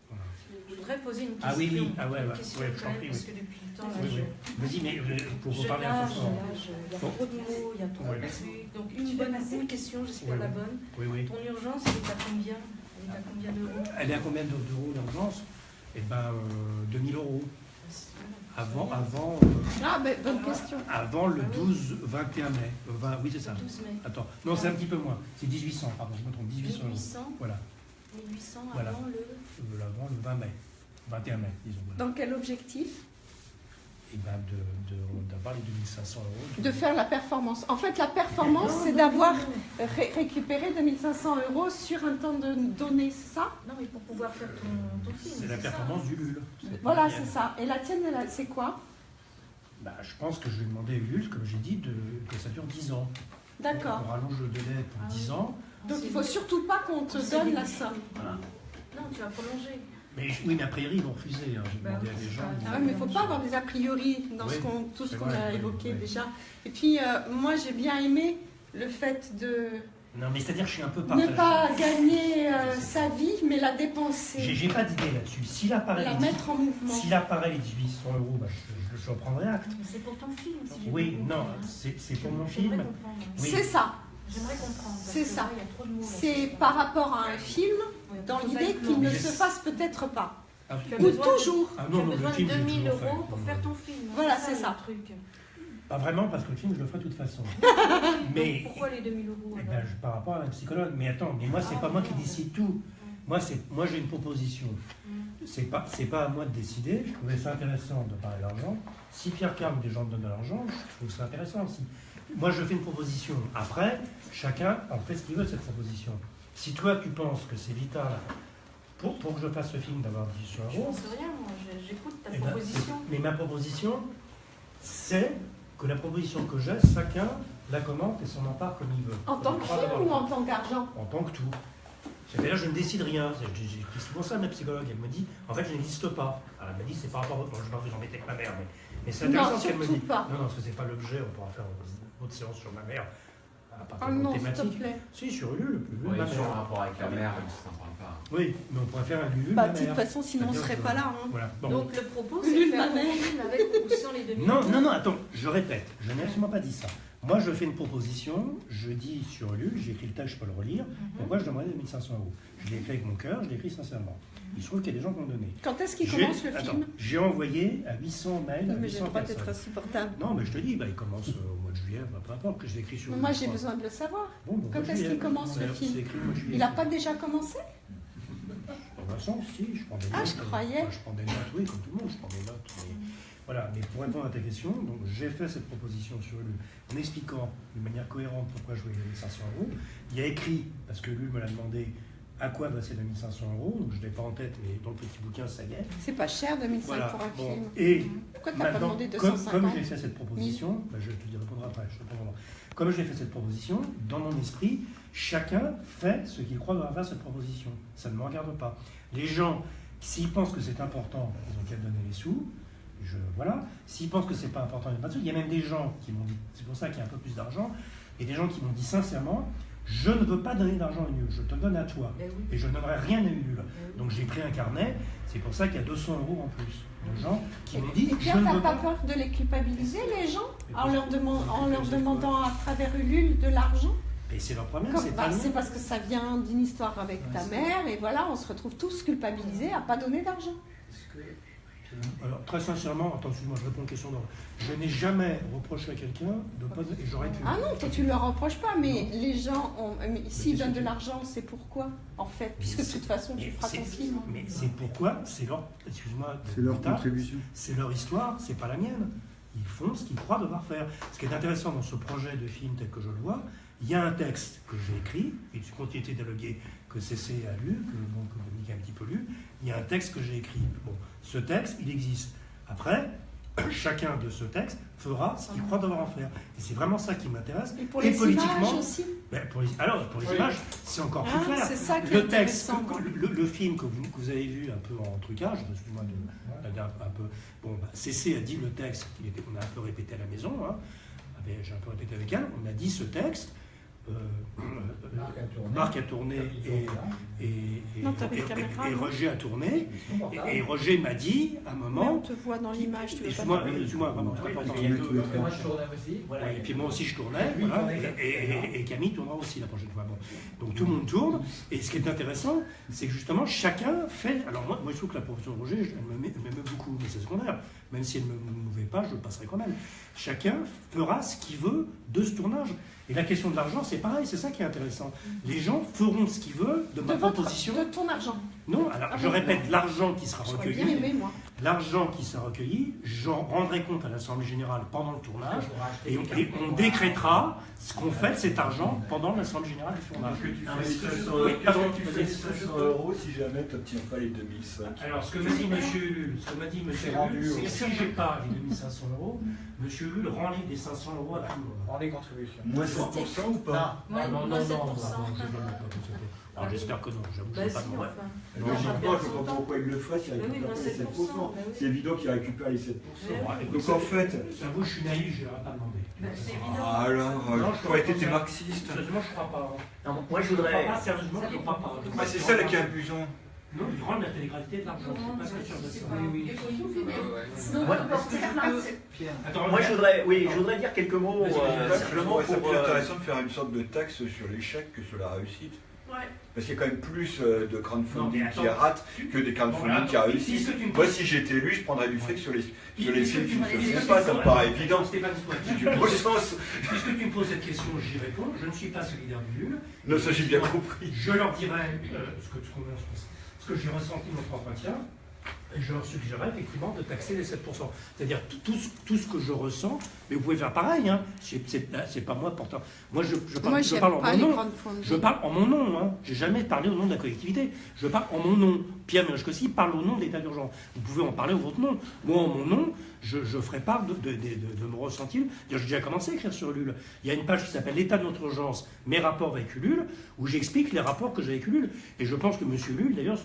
Voilà. Je voudrais poser une question. Ah oui, oui, ah ouais, question je prie, parce oui. que depuis le temps, Oui, je, oui. Vas-y, mais euh, pour vous je parler un peu fort. il y a Bon. trop de mots, il y a trop Ouais. de trucs. Donc une bonne une question, j'espère Oui, la bonne. Oui, oui. Ton urgence, elle est à combien? Elle est à combien d'euros? Elle est à combien d'euros d'urgence? Eh ben, euh, 2000 euros. Avant, avant, euh, Ah, ben, bonne question. avant le 12, 21 mai. Euh, vingt- oui, c'est ça. 12 mai. Attends, non, c'est un petit peu moins. C'est 1800, pardon, je me trompe, 1800 euros. 1800, Voilà, 1800 Voilà. avant le. Euh, avant le 20 mai. 21 mai, disons. Voilà. Dans quel objectif? Et ben, de- de- d'avoir les 2500 euros. De faire la performance. En fait, la performance, c'est d'avoir ré- récupéré 2500 euros sur un temps de donné, c'est ça? Non, mais pour pouvoir faire ton, ton film. C'est la ça performance du LUL. Voilà, c'est ça. Et la tienne, c'est quoi? Bah, je pense que je vais demander à Ulule, comme j'ai dit, de, que ça dure 10 ans. D'accord. On rallonge le délai pour 10 ans. Donc il faut surtout pas qu'on te donne la somme. Voilà. Non, tu vas prolonger. Mais je- oui, mais a priori, ils vont refuser. hein. J'ai Bah demandé à des gens. Ah mais il ne faut pas avoir des a priori dans ce Oui, qu'on- tout ce qu'on vrai, a oui, évoqué oui. déjà. Et puis, euh, moi, j'ai bien aimé le fait de Non, mais c'est-à-dire que je suis un peu partagé. ne pas gagner euh, sa vie, mais la J'ai dépenser, j'ai pas d'idée là-dessus. S'il apparaît, la mettre en mouvement. s'il apparaît les 1800 euros, bah, je, je, je prendrai acte. Mais c'est pour ton film, si j'ai Oui, non, c'est c'est pour mon film. Oui. C'est ça. J'aimerais comprendre. C'est ça. C'est par rapport à un film, dans l'idée qu'il ne se fasse peut-être pas. Ah, Tu as Ou toujours. Ah Tu non, as non, le besoin film, de j'ai 2000 toujours fait. euros pour faire ton film. Voilà, ça, c'est le ça. truc. Pas vraiment, parce que le film, je le ferai de toute façon. Mais Pourquoi les 2000 euros eh alors ben, je- par rapport à la psychologue. Mais attends, mais moi, c'est Ah, pas moi qui décide tout. Moi, c'est moi j'ai une proposition. Mm. C'est pas c'est pas à moi de décider. Je trouvais ça intéressant de parler d'argent. Si Pierre Carme des gens me donnent de l'argent, je trouve ça intéressant aussi. Moi, je fais une proposition. Après, chacun en fait ce qu'il veut de cette proposition. Si toi, tu penses que c'est vital pour, pour que je fasse ce film d'avoir 18 Je euros, pense rien, moi. je- J'écoute ta eh ben, proposition. mais ma proposition, c'est que la proposition que j'ai, chacun la commente et s'en empare comme il veut. En tant Je que film ou en tant qu'argent? En tant que tout. C'est-à-dire, je ne décide rien. C'est j'ai- souvent ça, ma psychologue. Elle me dit, en fait, je n'existe pas. Alors, elle m'a dit, c'est par rapport au. Bon, je vais vous embêter avec ma mère, mais, mais c'est Non, intéressant ce qu'elle me dit. pas. Non, non, parce que c'est pas l'objet. On pourra faire autre séance sur ma mère. À partir Oh non, s'il te thématique. plaît. Si, sur Ulule. Ulule, Oui, ma sur un mère. rapport avec la mère, ça n'en parle pas. Oui, mais on pourrait faire un Ulule. Bah, de toute façon, sinon on C'est-à-dire serait pas là. hein. Voilà. Bon. Donc le propos, c'est de faire ma mère. avec ou sans les 2000 Non, non, non, attends, je répète, je n'ai absolument pas dit ça. Moi, je fais une proposition, je dis sur Ulule, j'ai écrit le texte, je peux le relire, pourquoi je demanderais 2500 euros? Je l'ai écrit avec mon cœur, je l'ai écrit sincèrement. Il se trouve qu'il y a des gens qui m'ont donné. Quand est-ce qu'il commence le attends, film? J'ai envoyé à 800 mails à Mais j'ai 800 le droit d'être insupportable. Non, mais je te dis, bah, il commence euh, au mois de juillet, bah, peu importe, que je l'ai écrit sur Moi, j'ai besoin de le savoir. Bon, bon, Quand est-ce qu'il commence, le film? C'est écrit au mois de juillet. Il n'a pas déjà commencé? Dans un sens, si, je prends des Ah, notes. je euh, croyais. je prends des notes, oui, comme tout le monde, je prends des notes. mais- Voilà, mais pour répondre à ta question, donc j'ai fait cette proposition sur Ulule en expliquant de manière cohérente pourquoi je voulais gagner 500 euros. Il y a écrit, parce que Ulule me l'a demandé, à quoi ces 2500 euros, donc je ne l'ai pas en tête, mais dans le petit bouquin, ça y est. C'est pas cher, 2005 Voilà, pour un bon, film. Et Pourquoi t'as pas maintenant, demandé comme, 250 comme j'ai fait cette proposition, bah, je te dis répondre après, je te répondrai. Comme j'ai fait cette proposition, dans mon esprit, chacun fait ce qu'il croit devoir faire cette proposition. Ça ne me regarde pas. Les gens, s'ils pensent que c'est important, ils ont qu'à donner les sous. Je, voilà. S'ils pensent que c'est pas important, ils n'ont pas de sous. Il y a même des gens qui m'ont dit, c'est pour ça qu'il y a un peu plus d'argent, et des gens qui m'ont dit sincèrement, je ne veux pas donner d'argent à Ulule, je te donne à toi. Oui. Et je ne donnerai rien à Ulule. Ben oui. Donc j'ai pris un carnet, c'est pour ça qu'il y a 200 euros en plus de gens qui m'ont dit, Et Pierre, t'as pas pas. peur de les culpabiliser, les gens, Mais en leur, demandant- en leur à travers Ulule de l'argent? Et c'est leur problème, Comme- c'est bah, C'est parce que ça vient d'une histoire avec Ouais, ta mère, et voilà, on se retrouve tous culpabilisés à pas donner d'argent. Alors, très sincèrement, attends, excuse-moi, je réponds aux questions d'ordre. Je n'ai jamais reproché à quelqu'un de pas et j'aurais pu. Ah non, toi tu ne leur reproches pas, mais Non. les gens, ont- mais s'ils donnent de l'argent, c'est pourquoi, en fait, puisque de toute façon tu feras ton film. Mais c'est pourquoi, c'est leur, excuse-moi, C'est leur contribution. c'est leur histoire, c'est pas la mienne. Ils font ce qu'ils croient devoir faire. Ce qui est intéressant dans ce projet de film tel que je le vois, il y a un texte que j'ai écrit, une continuité dialoguée que CC a lu, que, bon, que Dominique a un petit peu lu, il y a un texte que j'ai écrit. Bon, ce texte, il existe. Après, chacun de ce texte fera ce qu'il croit devoir en faire. Et c'est vraiment ça qui m'intéresse. Et pour les images aussi Ben, pour les- alors, pour les Oui. images, c'est encore plus Ah, clair. c'est ça qui est le texte, le, le film que vous, que vous avez vu un peu en trucage, excuse-moi de, de- un peu. Bon, bah, CC a dit le texte qu'il était, on a un peu répété à la maison. Hein, avait- j'ai un peu répété avec elle. On a dit ce texte. Euh, Marc a tourné. Marc a tourné et, et, et- Non, t'avais et- le caméra, et- et non Roger a tourné. Et, et Roger m'a dit à un Mais moment. on te voit dans l'image, tu veux pas vraiment, moi, je tournais aussi. Voilà. Ouais, et puis moi aussi je tournais, voilà, tournait. et, et- et Camille tournera aussi la prochaine fois. Bon. Donc tout le monde tourne, et ce qui est intéressant, c'est que justement chacun fait. Alors moi, moi je trouve que la profession de Roger, elle m'aime beaucoup, mais c'est secondaire. Même si elle ne me mouvait pas, je le passerai quand même. Chacun fera ce qu'il veut de ce tournage. Et la question de l'argent, c'est pareil, c'est ça qui est intéressant. Les gens feront ce qu'ils veulent de ma votre- proposition. de ton argent. Non, alors Ah je répète, l'argent qui sera recueilli. bien aimé, moi. L'argent qui sera recueilli, j'en rendrai compte à l'Assemblée Générale pendant le tournage et, et on décrétera ce qu'on fait de cet argent pendant l'Assemblée Générale du tournage. Tu fais 500 Oui, pardon. tu fais 500 euros si jamais tu n'obtiens pas les 2005. Alors, ce que m'a dit M. Ulule, ce que m'a dit M. C'est que si j'ai pas les 2500 euros, M. Ulule rend les des 500 euros à tout le monde. Prends les contributions. Moins 100% ou pas? Non, non, non, non, moins non, 7%. non, je ne pas Alors, j'espère que non, j'avoue que je Bah ne vais pas si, demander. enfin. Logiquement, je pas pourquoi il le ferait s'il oui, récupère pas les 7%. 7%, bah oui. C'est évident qu'il récupère les 7%. Mais oui. Écoute, Donc en fait, J'avoue, je suis naïf, je n'aurais pas demandé. Bah, c'est. Ah, alors, Non, euh, je tu crois t'es ça. marxiste. Sérieusement, je ne crois pas. Non, moi je Je crois voudrais. pas, sérieusement, je ne crois pas. Bah, c'est ça là qui est amusant. Non, ils rendent l'intégralité de l'argent. Je suis pas sûr de ça. Oui, oui. Sinon, Ouais. on peut faire là. Attends, Moi je voudrais, oui, je voudrais dire quelques mots euh. Je simplement intéressant de faire une sorte de taxe sur l'échec que sur la réussite. Ouais. Parce qu'il y a quand même plus euh, de Non, crowdfunding qui rate que des crowdfunding Bon, qui tu me Moi, si j'étais élu, je prendrais du fric sur les, sur les films qui ne se font pas, ça me paraît évident. Sens. Puisque tu me poses cette question, j'y réponds. Je ne suis pas solidaire du LUL. Non, ça j'ai bien compris. Je leur dirai euh, ce, que, j'ai ressenti dans notre entretien. Je leur suggérerais effectivement de taxer les 7%. C'est-à-dire tout, tout ce- tout ce que je ressens, mais vous pouvez faire pareil. Hein. C'est, pas moi pourtant. Moi, je, je parle, Moi, je parle en mon nom. Je parle en mon nom. Hein. J'ai jamais parlé au nom de la collectivité. Je parle en mon nom. Pierre Ménage-Cossy parle au nom de l'état d'urgence. Vous pouvez en parler au votre nom. Moi, en mon nom, je, je ferai part de, de, de, mon ressenti. J'ai déjà commencé à écrire sur Ulule. Il y a une page qui s'appelle L'état de notre urgence, mes rapports avec Ulule, où j'explique les rapports que j'ai avec Ulule. Et je pense que M. Ulule, d'ailleurs,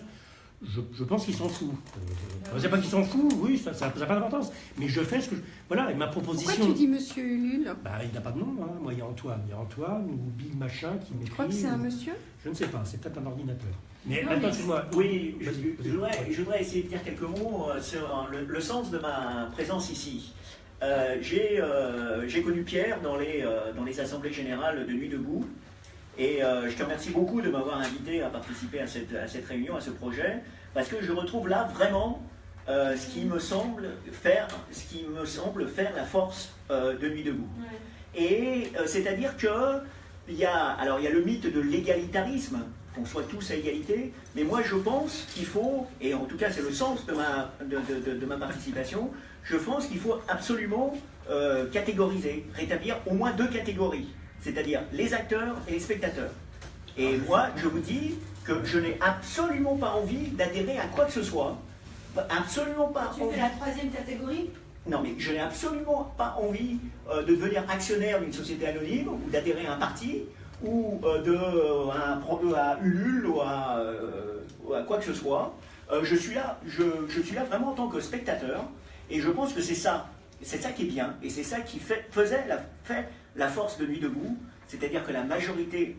je, je pense qu'il s'en fout. Euh, je ne sais pas qu'il s'en fout, oui, ça n'a pas d'importance. Mais je fais ce que je... Voilà, et ma proposition... Pourquoi tu dis Monsieur Ulule Bah, il n'a pas de nom. Hein. Moi, il y a Antoine. Il y a Antoine ou Big Machin qui m'écrit. Tu crois que c'est un monsieur Je ne sais pas, c'est peut-être un ordinateur. Mais Non, attends, mais- excuse-moi. Oui, je, voudrais, je voudrais essayer de dire quelques mots euh, sur le, le sens de ma présence ici. Euh, j'ai, euh, j'ai connu Pierre dans les, euh, dans les assemblées générales de Nuit debout. Et euh, je te remercie beaucoup de m'avoir invité à participer à cette, à cette réunion, à ce projet, parce que je retrouve là vraiment euh, ce, qui me semble faire, ce qui me semble faire la force euh, de Nuit debout. Et c'est-à-dire que il y a, alors il y a le mythe de l'égalitarisme, qu'on soit tous à égalité, mais moi je pense qu'il faut, et en tout cas c'est le sens de ma, de, de- de- de ma participation, je pense qu'il faut absolument euh, catégoriser, rétablir au moins deux catégories, c'est-à-dire les acteurs et les spectateurs. Et moi je vous dis que je n'ai absolument pas envie d'adhérer à quoi que ce soit, absolument pas Tu envie. fais la troisième catégorie? Non, mais je n'ai absolument pas envie euh, de devenir actionnaire d'une société anonyme ou d'adhérer à un parti ou euh, de, euh, à, à Ulule ou à, euh, ou à quoi que ce soit. Euh, je, suis là, je, je suis là vraiment en tant que spectateur et je pense que c'est ça, c'est ça qui est bien et c'est ça qui fait, faisait la, fait la force de Nuit debout, c'est-à-dire que la majorité,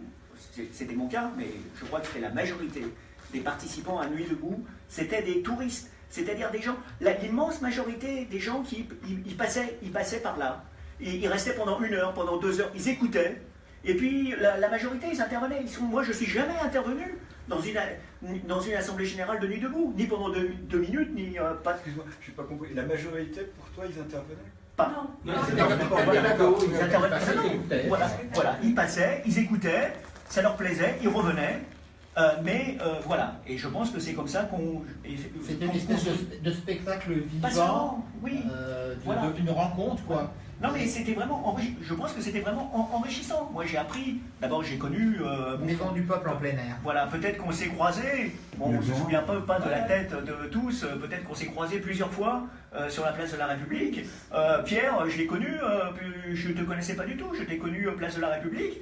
c'était mon cas, mais je crois que c'était la majorité des participants à Nuit debout, c'était des touristes, c'est-à-dire des gens, l'immense majorité des gens qui ils, passaient, ils passaient par là, ils, restaient pendant une heure, pendant deux heures, ils écoutaient, et puis la, majorité ils intervenaient. Moi je suis jamais intervenu dans une, dans une assemblée générale de Nuit debout, ni pendant deux, deux minutes, ni euh, pas. Excuse-moi, je n'ai pas compris. La majorité, pour toi, ils intervenaient? Pas. Non, Ils voilà. Voilà, ils passaient, ils écoutaient, ça leur plaisait, ils revenaient. euh, mais euh, voilà, et je pense que c'est comme ça qu'on. C'était une espèce de, de spectacle vivant, oui. euh, de- Voilà. de- une rencontre, quoi. Non, mais c'était vraiment. enrichi- Je pense que c'était vraiment en- enrichissant. Moi, j'ai appris. D'abord, j'ai connu. Euh, Maison du peuple en plein air. Voilà, peut-être qu'on s'est croisés. Bon, on ne se souvient pas, pas de la tête de tous. euh, Peut-être qu'on s'est croisés plusieurs fois euh, sur la place de la République. Euh, Pierre, je l'ai connu. euh, je ne te connaissais pas du tout. Je t'ai connu place de la République.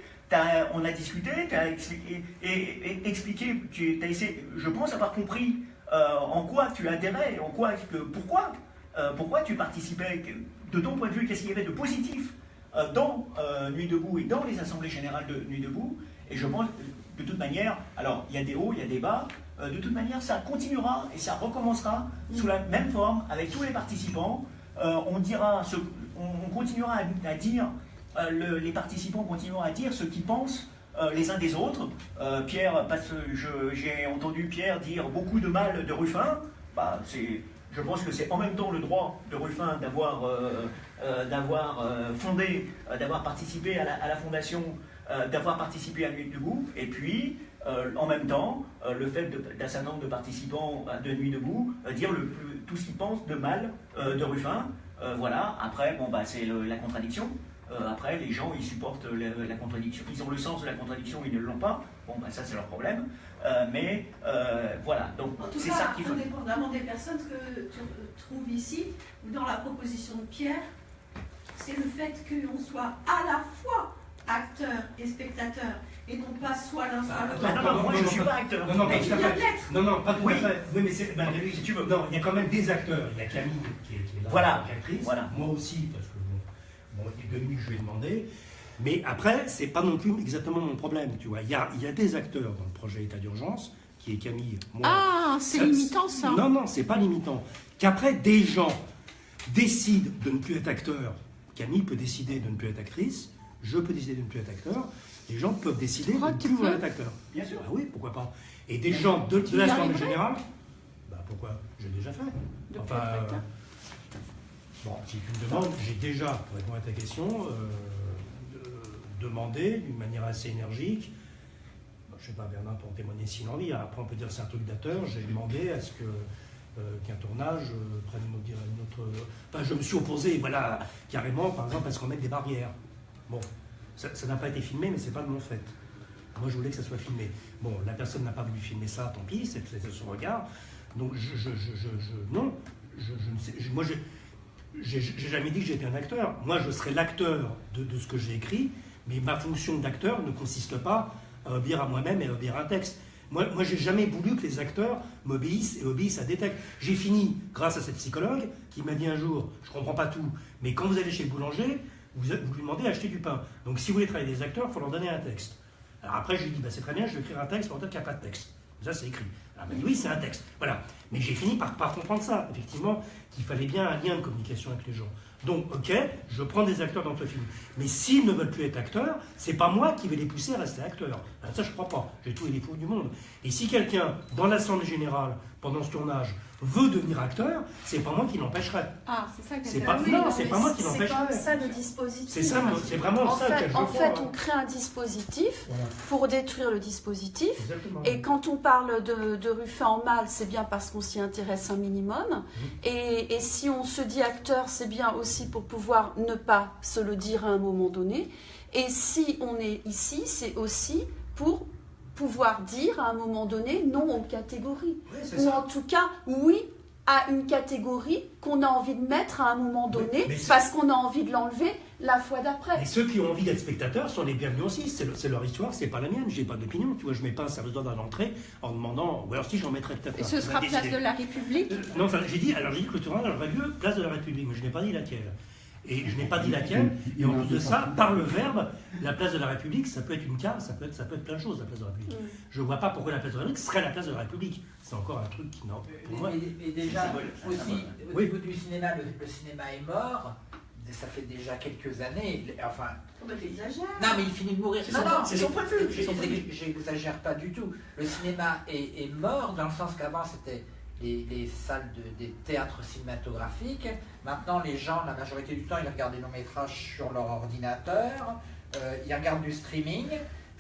On a discuté, tu as expliqué, et, et- expliqué, tu as essayé, je pense avoir compris euh, en quoi tu adhérais, en quoi, que, pourquoi, euh, pourquoi tu participais, que- de ton point de vue, qu'est-ce qu'il y avait de positif euh, dans euh, Nuit debout et dans les assemblées générales de Nuit debout? Et je pense, de toute manière, alors il y a des hauts, il y a des bas, euh, de toute manière, ça continuera et ça recommencera sous la même forme avec tous les participants. Euh, on dira, ce- on, on continuera à, à dire, euh, le- les participants continueront à dire ce qu'ils pensent euh, les uns des autres. Euh, Pierre, parce que j'ai entendu Pierre dire beaucoup de mal de Ruffin. Bah, c'est, je pense que c'est en même temps le droit de Ruffin d'avoir, euh, euh, euh, fondé, d'avoir participé à la, fondation, d'avoir participé à Nuit debout, et puis en même temps le fait d'un certain nombre de participants euh, de Nuit debout dire tout ce qu'ils pensent de mal de Ruffin. Voilà. Après, bon bah c'est la contradiction. Après, les gens, ils supportent la contradiction. Ils ont le sens de la contradiction, ils ne l'ont pas. Bon, bah, ça, c'est leur problème. Euh, mais euh, voilà, donc En tout c'est cas, ça qu'il faut. indépendamment des personnes, ce que tu trouves ici, ou dans la proposition de Pierre, c'est le fait qu'on soit à la fois acteur et spectateur, et non pas soit l'un soit l'autre. Ah, non, non, moi, je ne suis pas acteur. Non, non, Mais pas tu viens l'être. Non, non, pas tout Oui. à fait. Oui, mais c'est. ben, si tu veux. Non, il y a quand même des acteurs. Il y a Camille qui est, qui est là, Voilà. qui est actrice. Voilà. Moi aussi, parce que bon, bon, il y a Dominique, je lui ai demandé. Mais après, c'est pas non plus exactement mon problème, tu vois. Il y a, il y a des acteurs dans le projet État d'urgence, qui est Camille. Moi, Ah, c'est limitant ça. Non, non, c'est pas limitant. Qu'après, des gens décident de ne plus être acteurs. Camille peut décider de ne plus être actrice. Je peux décider de ne plus être acteur. Les gens peuvent décider de ne plus vouloir être acteur. Bien sûr. Bah oui, pourquoi pas. Et des gens de, de générale, bah pourquoi? J'ai déjà fait. De Enfin, euh, bon, si tu me demandes, j'ai déjà, pour répondre à ta question, euh, demandé d'une manière assez énergique, je ne sais pas, Bernard pour témoigner s'il en envie, hein. après on peut dire c'est un truc d'acteur, j'ai demandé à ce que euh, qu'un tournage euh, prenne une autre, autre- Enfin, je me suis opposé, voilà, carrément, par exemple, à ce qu'on mette des barrières. Bon, ça n'a pas été filmé, mais c'est pas de mon fait. Moi, je voulais que ça soit filmé. Bon, la personne n'a pas voulu filmer ça, tant pis, c'est son regard. Donc, je, je, je, non, je, ne sais, moi, j'ai- jamais dit que j'étais un acteur. Moi, je serai l'acteur de ce que j'ai écrit, mais ma fonction d'acteur ne consiste pas à obéir à moi-même et à obéir à un texte. Moi, moi j'ai jamais voulu que les acteurs m'obéissent et obéissent à des textes. J'ai fini grâce à cette psychologue qui m'a dit un jour, je comprends pas tout, mais quand vous allez chez le boulanger, vous, vous lui demandez d'acheter du pain. Donc si vous voulez travailler des acteurs, il faut leur donner un texte. Alors après, je lui dit, bah, c'est très bien, je vais écrire un texte, peut-être qu'il n'y a pas de texte. Ça, c'est écrit. Alors, elle m'a dit, oui, c'est un texte. Voilà. Mais j'ai fini par, par comprendre ça, effectivement, qu'il fallait bien un lien de communication avec les gens. Donc, ok, je prends des acteurs dans le film. Mais s'ils ne veulent plus être acteurs, c'est pas moi qui vais les pousser à rester acteurs. Alors, ça, je crois pas. J'ai tous les défauts du monde. Et si quelqu'un, dans l'Assemblée Générale, pendant ce tournage, veut devenir acteur, c'est pas moi qui l'empêcherai. Ah, c'est ça que C'est pas- dit. non, c'est pas moi qui l'empêcherai. comme ça le dispositif. C'est ça, c'est vraiment en ça fait, je En fait, hein. on crée un dispositif Voilà. pour détruire le dispositif. Exactement. Et quand on parle de, de Ruffin en mal, c'est bien parce qu'on s'y intéresse un minimum. Mhm. Et, et si on se dit acteur, c'est bien aussi pour pouvoir ne pas se le dire à un moment donné. Et si on est ici, c'est aussi pour pouvoir dire à un moment donné non aux catégories. Ou ça. en tout cas, oui à une catégorie qu'on a envie de mettre à un moment donné mais parce qu'on a envie de l'enlever la fois d'après. Et ceux qui ont envie d'être spectateurs sont les bienvenus aussi. C'est le- c'est leur histoire, c'est pas la mienne. J'ai pas d'opinion. Tu vois, je mets pas un service d'ordre à l'entrée en demandant. Ou alors si j'en mettrais peut-être. Et ce sera place de la République Euh, Non, enfin, j'ai dit, alors j'ai dit que le tournage aurait lieu place de la République, mais je n'ai pas dit laquelle. Et je n'ai pas dit laquelle. Et en plus de ça, par le verbe, la place de la République, ça peut être une carte, ça peut être, ça peut être plein de choses, la place de la République. Je ne vois pas pourquoi la place de la République serait la place de la République. C'est encore un truc qui, non, pour moi. Et, et déjà, aussi, symbole. au niveau du cinéma, le, le cinéma est mort. Ça fait déjà quelques années. Enfin, Oh, bah, non, mais il finit de mourir. C'est Non, son- non, c'est son point de vue, J'exagère pas du tout. Le cinéma est, est mort dans le sens qu'avant c'était les, les salles de, des théâtres cinématographiques. Maintenant, les gens, la majorité du temps, ils regardent des longs métrages sur leur ordinateur. euh, ils regardent du streaming.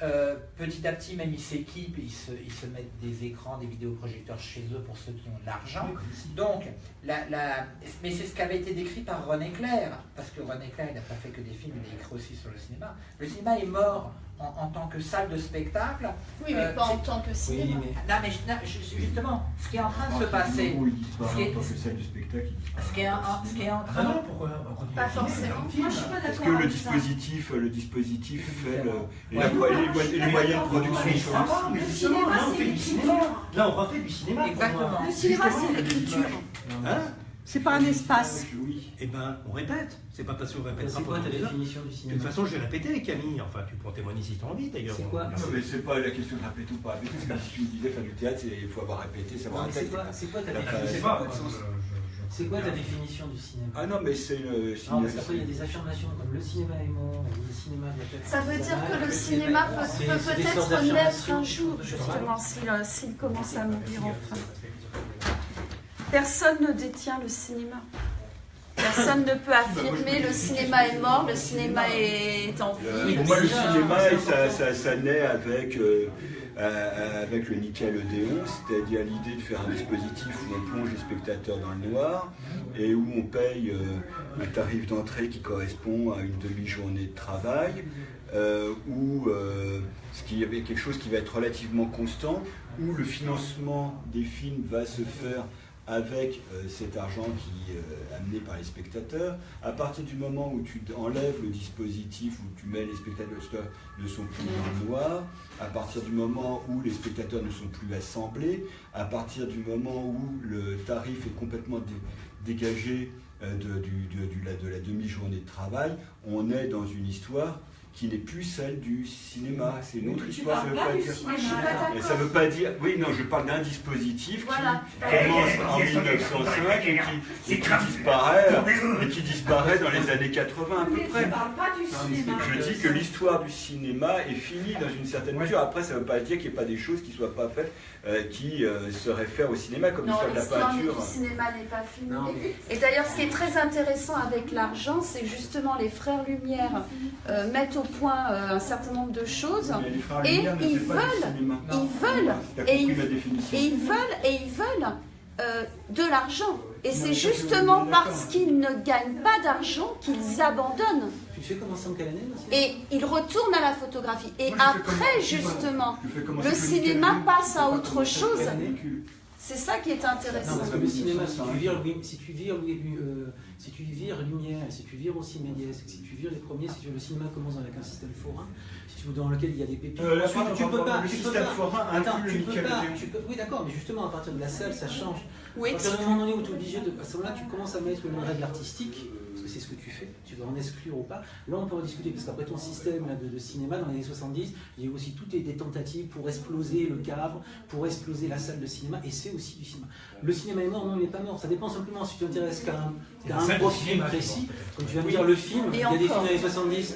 euh, petit à petit, même ils s'équipent, ils se, ils se mettent des écrans, des vidéoprojecteurs chez eux pour ceux qui ont de l'argent. Donc, la, la- mais c'est ce qui avait été décrit par René Clair, parce que René Clair, il n'a pas fait que des films, il a écrit aussi sur le cinéma. Le cinéma est mort en, en tant que salle de spectacle. Oui, mais Euh, pas en tant que cinéma. Non, mais je- non, je- justement, ce qui est en train de se passer, Où il ce qui est- en tant que salle de spectacle. ce qui est en, ce qui est en Ah train... non, pourquoi Pas forcément. Moi, je suis pas Parce d'accord que le avec ça. dispositif, le dispositif fait le, Ouais. les, moyens- et les moyens de production Mais Le cinéma, là, on c'est fait du cinéma. Là, on refait du cinéma. Exactement. Le cinéma, c'est l'écriture. Hein C'est pas un espace. Oui. Eh ben, on répète. C'est pas parce qu'on répète C'est quoi ta définition du De cinéma toute façon, j'ai répété, Camille. Enfin, tu pourras témoigner si tu as envie, d'ailleurs. C'est quoi Non, mais c'est pas la question de répéter ou pas répéter. parce que Si tu me disais faire du théâtre, c'est- il faut avoir répété, savoir un c'est texte. quoi, c'est quoi ta définition de C'est quoi ta du cinéma Ah non, mais c'est le cinéma. parce qu'après il y a des affirmations comme le cinéma est mort, le cinéma être. Ça veut dire que le cinéma peut, peut-être naître un jour, justement, s'il euh, s'il commence à mourir enfin. Personne ne détient le cinéma. Personne ne peut affirmer le cinéma est mort, le cinéma est en vie. le cinéma, ça, ça, naît avec, euh, euh, avec le nickel Odéon, c'est-à-dire l'idée de faire un dispositif où on plonge les spectateurs dans le noir et où on paye euh, un tarif d'entrée qui correspond à une demi-journée de travail, euh, où ce qui avait quelque chose qui va être relativement constant, où le financement des films va se faire avec euh, cet argent qui est amené par les spectateurs. À partir du moment où tu enlèves le dispositif, où tu mets les spectateurs ne sont plus dans le noir, à partir du moment où les spectateurs ne sont plus assemblés, à partir du moment où le tarif est complètement dé- dégagé euh, de la demi-journée de travail, on est dans une histoire qui n'est plus celle du cinéma. C'est une autre Tu histoire. ça veut pas pas du dire- ça veut pas dire. Oui, non, je parle d'un dispositif Voilà. qui commence en 1905 et qui, et qui disparaît, et qui disparaît dans les années 80 à peu près. tu parles pas du cinéma. Je dis que l'histoire du cinéma est finie dans une certaine mesure. Après, ça ne veut pas dire qu'il n'y ait pas des choses qui ne soient pas faites, euh, qui euh, se réfèrent au cinéma, comme l'histoire de la peinture. du cinéma n'est pas. Non, mais- Et d'ailleurs, ce qui est très intéressant avec l'argent, c'est que justement les frères Lumière euh, mettent au point euh, un certain nombre de choses. Et Lumière ils veulent, ils veulent, et ils, et veulent, et ils veulent euh, de l'argent. Et c'est justement parce qu'ils ne gagnent pas d'argent qu'ils abandonnent. Tu fais commencer en quelle année le Et ils retournent à la photographie. Et après, comme- justement, le cinéma passe à autre pas chose. C'est ça qui est Non, intéressant. parce que le cinéma, si tu vires, Louis- si tu vires, Louis- euh, si tu vires Lumière, si tu vires aussi Méliès, si tu vires les premiers, si tu veux, le cinéma commence avec un système forain, si tu veux, dans lequel il y a des pépites. Euh, tu on peux pas, le tu peux système pas. forain Attends, tu le peux pas. Tu peux- oui, d'accord, mais justement, à partir de la salle, ça change. Oui, À partir du moment donné où tu es obligé de. À ce moment-là, tu commences à mettre une règle artistique, que c'est ce que tu fais, tu veux en exclure ou pas. Là, on peut en discuter, parce qu'après ton système là, de, de cinéma, dans les années 70, il y a eu aussi toutes des tentatives pour exploser le cadre, pour exploser la salle de cinéma, et c'est aussi du cinéma. Le cinéma est mort, non, il n'est pas mort. Ça dépend simplement si tu t'intéresses qu'à un, un de profil précis. Comme tu viens de dire, le film, Et il y a des films des années 70.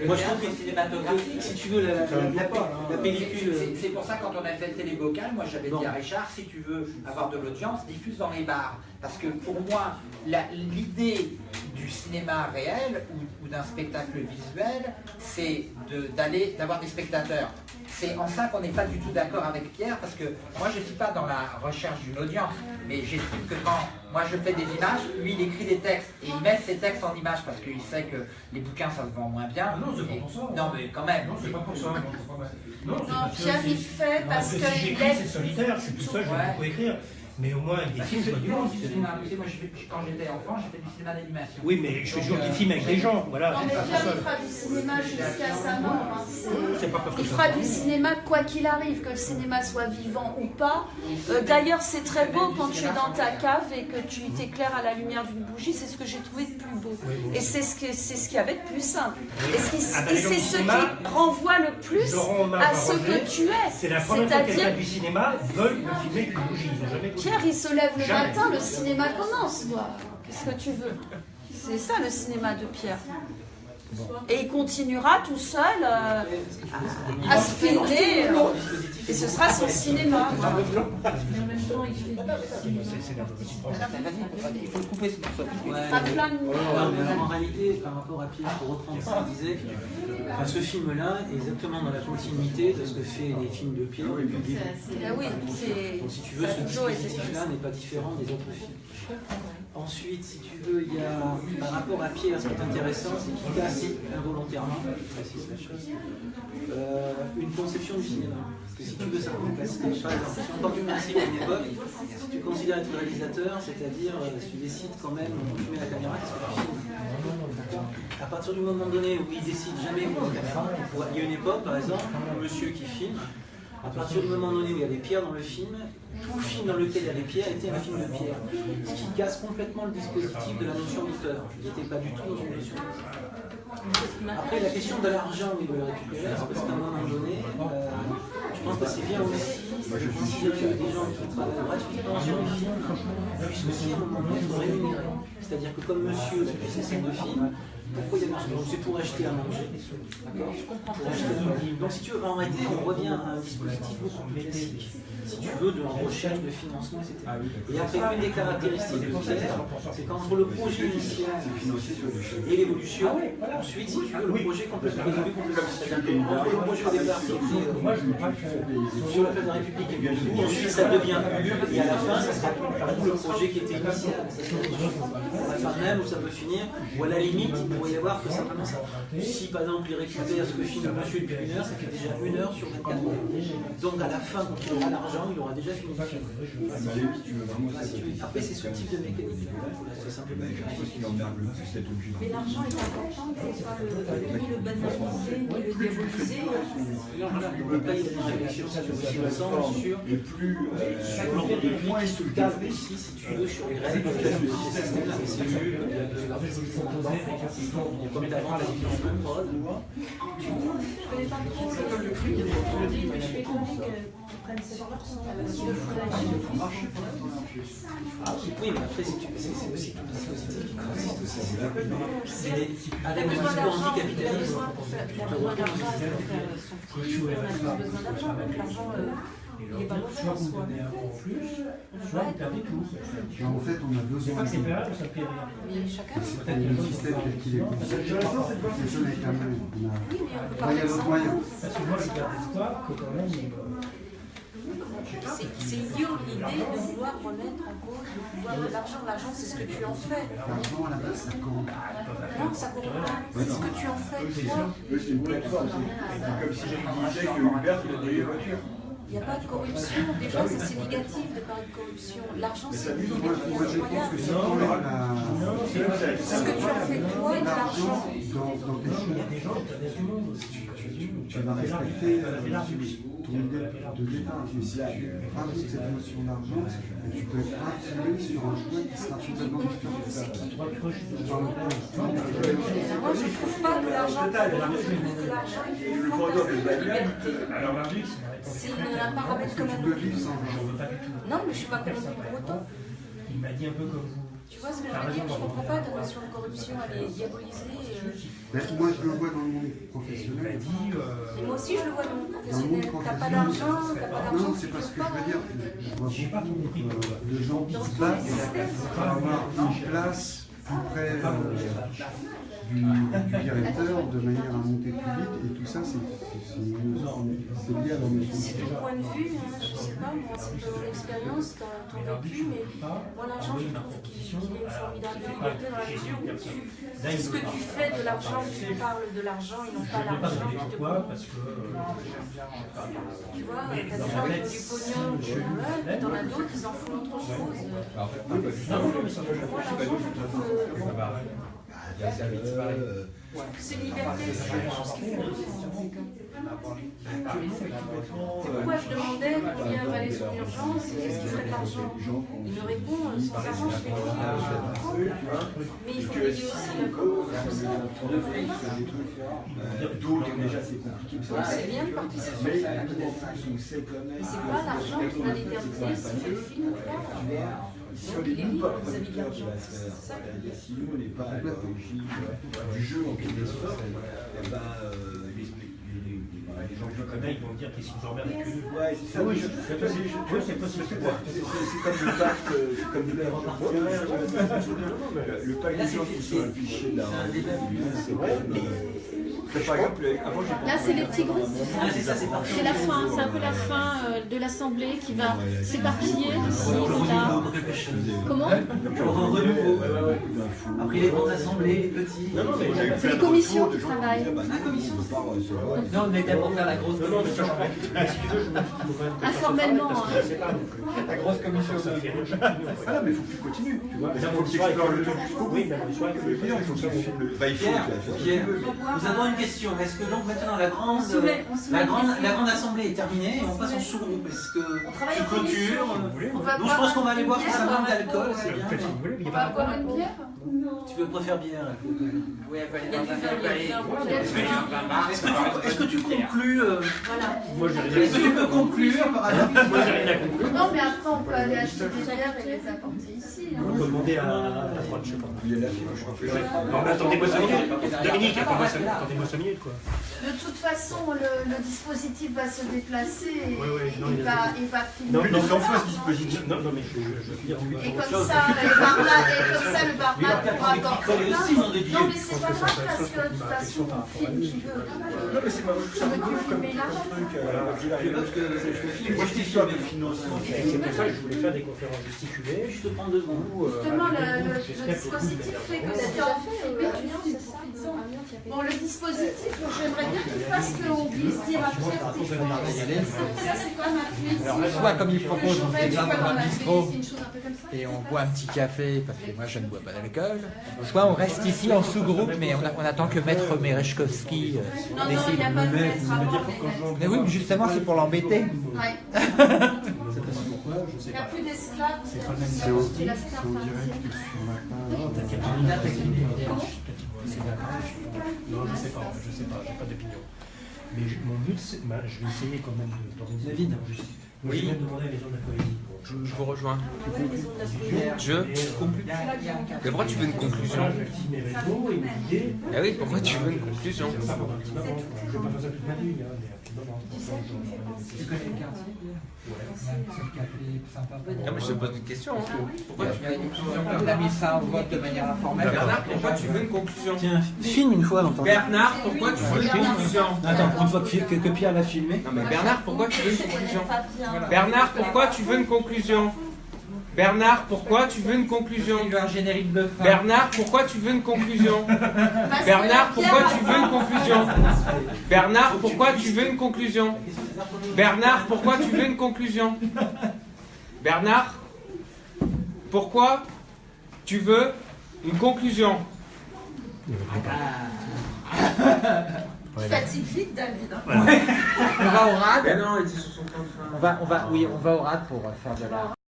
Le Moi, je trouve que cinématographique, si tu veux, la, la, la- la- la C'est- pellicule. c'est- C'est pour ça quand on a fait le télébocal, moi j'avais dit à Richard, si tu veux avoir de l'audience, diffuse dans les bars. Parce que pour moi, l'idée du cinéma réel ou, ou d'un spectacle visuel, c'est de- d'avoir des spectateurs. C'est en ça qu'on n'est pas du tout d'accord avec Pierre, parce que moi je ne suis pas dans la recherche d'une audience, mais j'estime que quand moi je fais des images, lui il écrit des textes, et il met ses textes en images, parce qu'il sait que les bouquins ça se vend moins bien. Ah non, c'est pas pour ça. Non mais quand même. Non, c'est pas pour ça. Non, c'est pas- non, c'est Non, Pierre, il fait non, parce que que si il j'écris, aime c'est solitaire, c'est tout ça, je beaucoup écrire. Mais au moins, avec des Bah, films, c'est du. Tu sais, moi, je quand j'étais enfant, j'ai fait du cinéma d'animation. Oui, mais je fais toujours des euh, films avec des gens, voilà. Non, mais Pierre, il fera du cinéma jusqu'à sa mort. hein. C'est- pas Il fera du cinéma quoi qu'il arrive, que le cinéma soit vivant ou pas. Euh, D'ailleurs, c'est très beau quand tu es dans ta cave et que tu t'éclaires à la lumière d'une bougie. C'est ce que j'ai trouvé de plus beau. Et c'est ce que- c'est ce qu'il y avait de plus simple. Et, Ah bah, c'est ce qui renvoie le plus à ce que tu es. C'est la première fois que du cinéma veuille me filmer une bougie. Ils jamais Pierre, il se lève le Jamais. matin, le cinéma commence. Qu'est-ce que tu veux? C'est ça le cinéma de Pierre. Et il continuera tout seul euh, à, à se filmer. euh, et ce sera son cinéma. Mais en même temps, il fait Il faut le couper, c'est pour ça. En réalité, par rapport à Pierre, pour reprendre ce qu'il disait, enfin, ce film-là est exactement dans la continuité de ce que fait les films de Pierre depuis le début. Donc si tu veux, ce dispositif-là n'est pas différent des autres films. Ensuite, si tu veux, il y a, par rapport à Pierre, ce qui est intéressant, c'est qu'il casse involontairement, précise la chose, euh, une conception du cinéma. Parce que si tu veux, ça casser. Par exemple, si on part du principe à une époque, si tu considères être réalisateur, c'est-à-dire euh, si tu décides quand même, quand tu la caméra, qu'est-ce que tu filmes À partir du moment donné où il décide jamais où la caméra, il y a une époque, par exemple, un monsieur qui filme, à partir du moment donné où il y avait Pierre dans le film, tout film dans lequel il y avait Pierre était un film de Pierre. Ce qui casse complètement le dispositif de la notion d'auteur. Il n'était pas du tout dans une notion Après, la question de l'argent il veut le récupérer, c'est parce qu'à un moment donné, euh, je pense que c'est bien aussi de considérer que des gens qui travaillent gratuitement sur les films puissent aussi un moment donné être rémunérés. C'est-à-dire que comme monsieur, ses scènes de film, pourquoi il y a marché Donc c'est pour acheter à manger. D'accord Pour acheter à manger. Donc si tu veux, en réalité, on revient à un dispositif beaucoup plus classique. Si tu veux, de recherche, de financement, etc. Et après, une des caractéristiques de c'est qu'entre le projet initial et l'évolution, ensuite, si tu veux, le projet complètement résolu complètement. C'est-à-dire que entre le projet au départ, qui était sur la place de la République et ensuite ça devient Ulule, et à la fin, ça sera tout le projet qui était initial. Sera la fin même où ça peut finir, ou à la limite, pourrait y avoir que simplement ça. Si par exemple il récupère ce que filme monsieur depuis une heure, ça fait déjà une heure sur 24 heures. Donc à la fin, quand il aura l'argent, il aura déjà fini le film. Après, c'est ce type de mécanisme. C'est simplement Mais l'argent est important, faut pas le, le banaliser, ni le diaboliser. On peut pas y la aussi ensemble sur, sur de vie qui se cadre aussi, si tu veux, sur les règles de systèmes-là. Mais c'est nul, y de y comme d'avant la différence de prod. Je connais pas trop le truc, mais je suis étonnée qu'ils prennent 7% sur le foutage. Oui, mais après, c'est c'est- c'est aussi tout le dispositif qui consiste aussi. C'est avec le discours anticapitalisme, Il a besoin d'argent pour faire son film, on a tous besoin d'argent, donc l'argent, euh, n'est pas mauvais Soit vous donnez un en plus, soit vous perdez tout. En fait, on a C'est besoin pas que c'est de... ça ne fait rien. Mais chacun. C'est le système tel qu'il est conçu. fonctionne avec un même. On a... Oui, mais on peut Enfin, il y a d'autres moyens. Parce que moi, je garde espoir que quand même. euh, C'est c'est idiot l'idée de vouloir remettre en cause le pouvoir de l'argent. L'argent, c'est ce que tu en fais. L'argent, à la base, ça compte. Non, ça compte pas. C'est ce que tu en fais, c'est une plateforme. C'est comme si je disais que Hubert, il a les voitures. Il n'y a pas de corruption. Déjà, ça, c'est négatif de parler de corruption. L'argent, c'est une Moi, moi, je pense que tu enlèves la... C'est ce que tu en fais, toi, de l'argent. dans, dans tes choix, tu vas respecter euh, ton idée de départ. Mais si tu de cette notion d'argent, tu peux être influé sur un choix qui sera totalement différent de ça. Moi, je ne trouve pas que l'argent, que de liberté. Alors, l'argent, C'est un paramètre peux vivre sans argent. Non, mais je suis pas convaincue pour autant. Il m'a dit un peu comme vous. Tu vois ce que je veux dire Je comprends pas ta notion de corruption, elle est diabolisée. Euh. Ben, moi, je le vois dans le monde professionnel. Et moi aussi, je le vois dans le monde professionnel. T'as pas d'argent, t'as pas d'argent. Non, c'est pas ce que je veux dire. Je vois beaucoup euh, de gens qui se battent pour avoir une place plus près euh, du, du directeur de manière à monter plus vite. Et tout ça, c'est lié à leur. C'est ton point de vue, hein, je sais pas, moi, c'est ton expérience, ton, vécu, mais moi, l'argent, je trouve qu'il est une formidable liberté dans la mesure où tu. C'est ce que tu fais de l'argent, tu parles de l'argent, ils n'ont pas Je ne vais pas l'argent qui te parce que. euh, Tu vois, t'as des gens qui ont du pognon, qui en as d'autres qui s'en foutent autre chose. Non, non, mais ça va, Moi, l'argent, je trouve que. C'est une liberté, c'est quelque chose qui fait. C'est pourquoi je demandais combien valait son urgence et qu'est-ce qui ferait de l'argent. Il me répond, euh, sans argent, je fais. Mais il faut payer aussi la cause. D'autres, déjà, c'est compliqué. C'est bien de participer. Mais c'est pas l'argent qui va déterminer si le film ou pas. Si on est nous pas producteurs de la sphère, c'est-à-dire si nous on n'est pas à l'origine du jeu en quelque sorte, eh ben, euh, les, les, les, Les gens que je connais, ils vont dire qu'est-ce qu'ils emmerdent avec eux. Ouais, c'est ça. Oui, Oui, je- je- c'est possible. c'est possible. c'est- comme le pacte, euh, c'est comme le pacte le- pacte des gens qui sont affichés là. C'est vrai, mais. Par exemple, avant j'ai Là, c'est les petits groupes. Ah, c'est la fin, c'est un peu la fin euh, de l'assemblée qui va s'éparpiller d'ici là. Comment Pour un renouveau. Après les grandes assemblées, les petits. Mais C'est les de commissions qui travaillent. disaient, bah, non, on peut pour faire la grosse Non, non, mais ça, commission. je tu veux, je. Informellement, hein. je euh, La grosse commission, Ah non, mais il faut que tu continues. Tu vois, Mais il faut faut que tu explores le truc jusqu'au bout. Oui, mais le soir, il faut le Il faut que tu filmes le. Il faut. Pierre, nous avons une question. Est-ce que donc maintenant la grande, On soumet- on soumet la grande, la grande assemblée est terminée et on passe en sous-groupe Est-ce que tu commission. clôtures Donc je boire pense qu'on va aller boire bière, tous un on verre va d'alcool, boire, c'est bien. On va boire une bière Tu veux préférer bière Oui, elle va Il y a du vin, il y a du vin, il y a du Est-ce que tu, conclus euh, Voilà. Moi, j'ai rien Est-ce que tu peux conclure par exemple Moi, j'ai rien à conclure. Non, mais après, on peut aller acheter des bières et les apporter ici. On peut demander à la droite, je sais pas. Il est là, je crois je Non, mais attendez-moi 5 minutes. Dominique, attendez-moi 5 attendez-moi cinq minutes, quoi. De toute façon, le, le dispositif va se déplacer et Ouais, ouais, non, il, il va, il va filmer. Non, Mais non, fout, ce dispositif. Non, non, mais je, je, je oui. Et comme ça, le barman, et comme ça, le barman pourra apporter. aussi, non, Non, mais c'est pas grave parce que de toute façon, on filme qui veut. Non, mais c'est pas Je truc. je que je me filme, Moi, je histoire de financement. C'est pour ça que je voulais faire des conférences gesticulées. Je te prends deux secondes. Justement, le, dispositif fait que filmes pour Bon, le dispositif, j'aimerais bien qu'il fasse qu'on puisse dire à Pierre tes. Ça, c'est comme un quiz. Alors, soit comme il propose, on fait un bistrot et on boit un petit café, parce que moi je ne bois pas d'alcool. Soit on reste ici en sous-groupe, mais on, on attend que Maître Merechkowski euh, décide. Mais oui, mais justement, c'est pour l'embêter. Je sais Il n'y a plus d'esclaves. C'est C'est au, la c'est au direct sur ma page. Non, je sais pas, en fait, je sais pas, j'ai pas d'opinion. Mais je- mon but, c'est, bah, je vais essayer quand même de- d'organiser. David. Moi, je Oui. vais même demander à la maison de la poésie. pour- Je, je vous rejoins. Je Et, euh. Mais pourquoi tu veux une conclusion je. Ah oui, pourquoi tu veux une conclusion Je vais pas. Je pas faire ça toute ma vie, hein, mais moment. Tu connais le quartier Ouais. Sympa. Non, mais je te pose une question. hein. Pourquoi tu veux une conclusion On a mis ça en vote de manière informelle. Bernard, pourquoi tu veux une conclusion Tiens, filme une fois ton. Bernard, pourquoi tu veux une conclusion Attends, une fois que, Pierre va filmer. Non, mais Bernard, pourquoi tu veux une conclusion Bernard, pourquoi tu veux une conclusion Bernard, pourquoi tu veux une conclusion Il veut un générique de fin. Bernard, pourquoi tu veux une conclusion Bernard, pourquoi tu veux une conclusion Bernard, pourquoi tu veux une conclusion Bernard, pourquoi tu veux une conclusion Bernard, pourquoi tu veux une conclusion Fatigue vite, David. hein. On va au rad. Ben non, ils sont sur son train de fin. On va, on va, oui, on va au rad pour faire de la.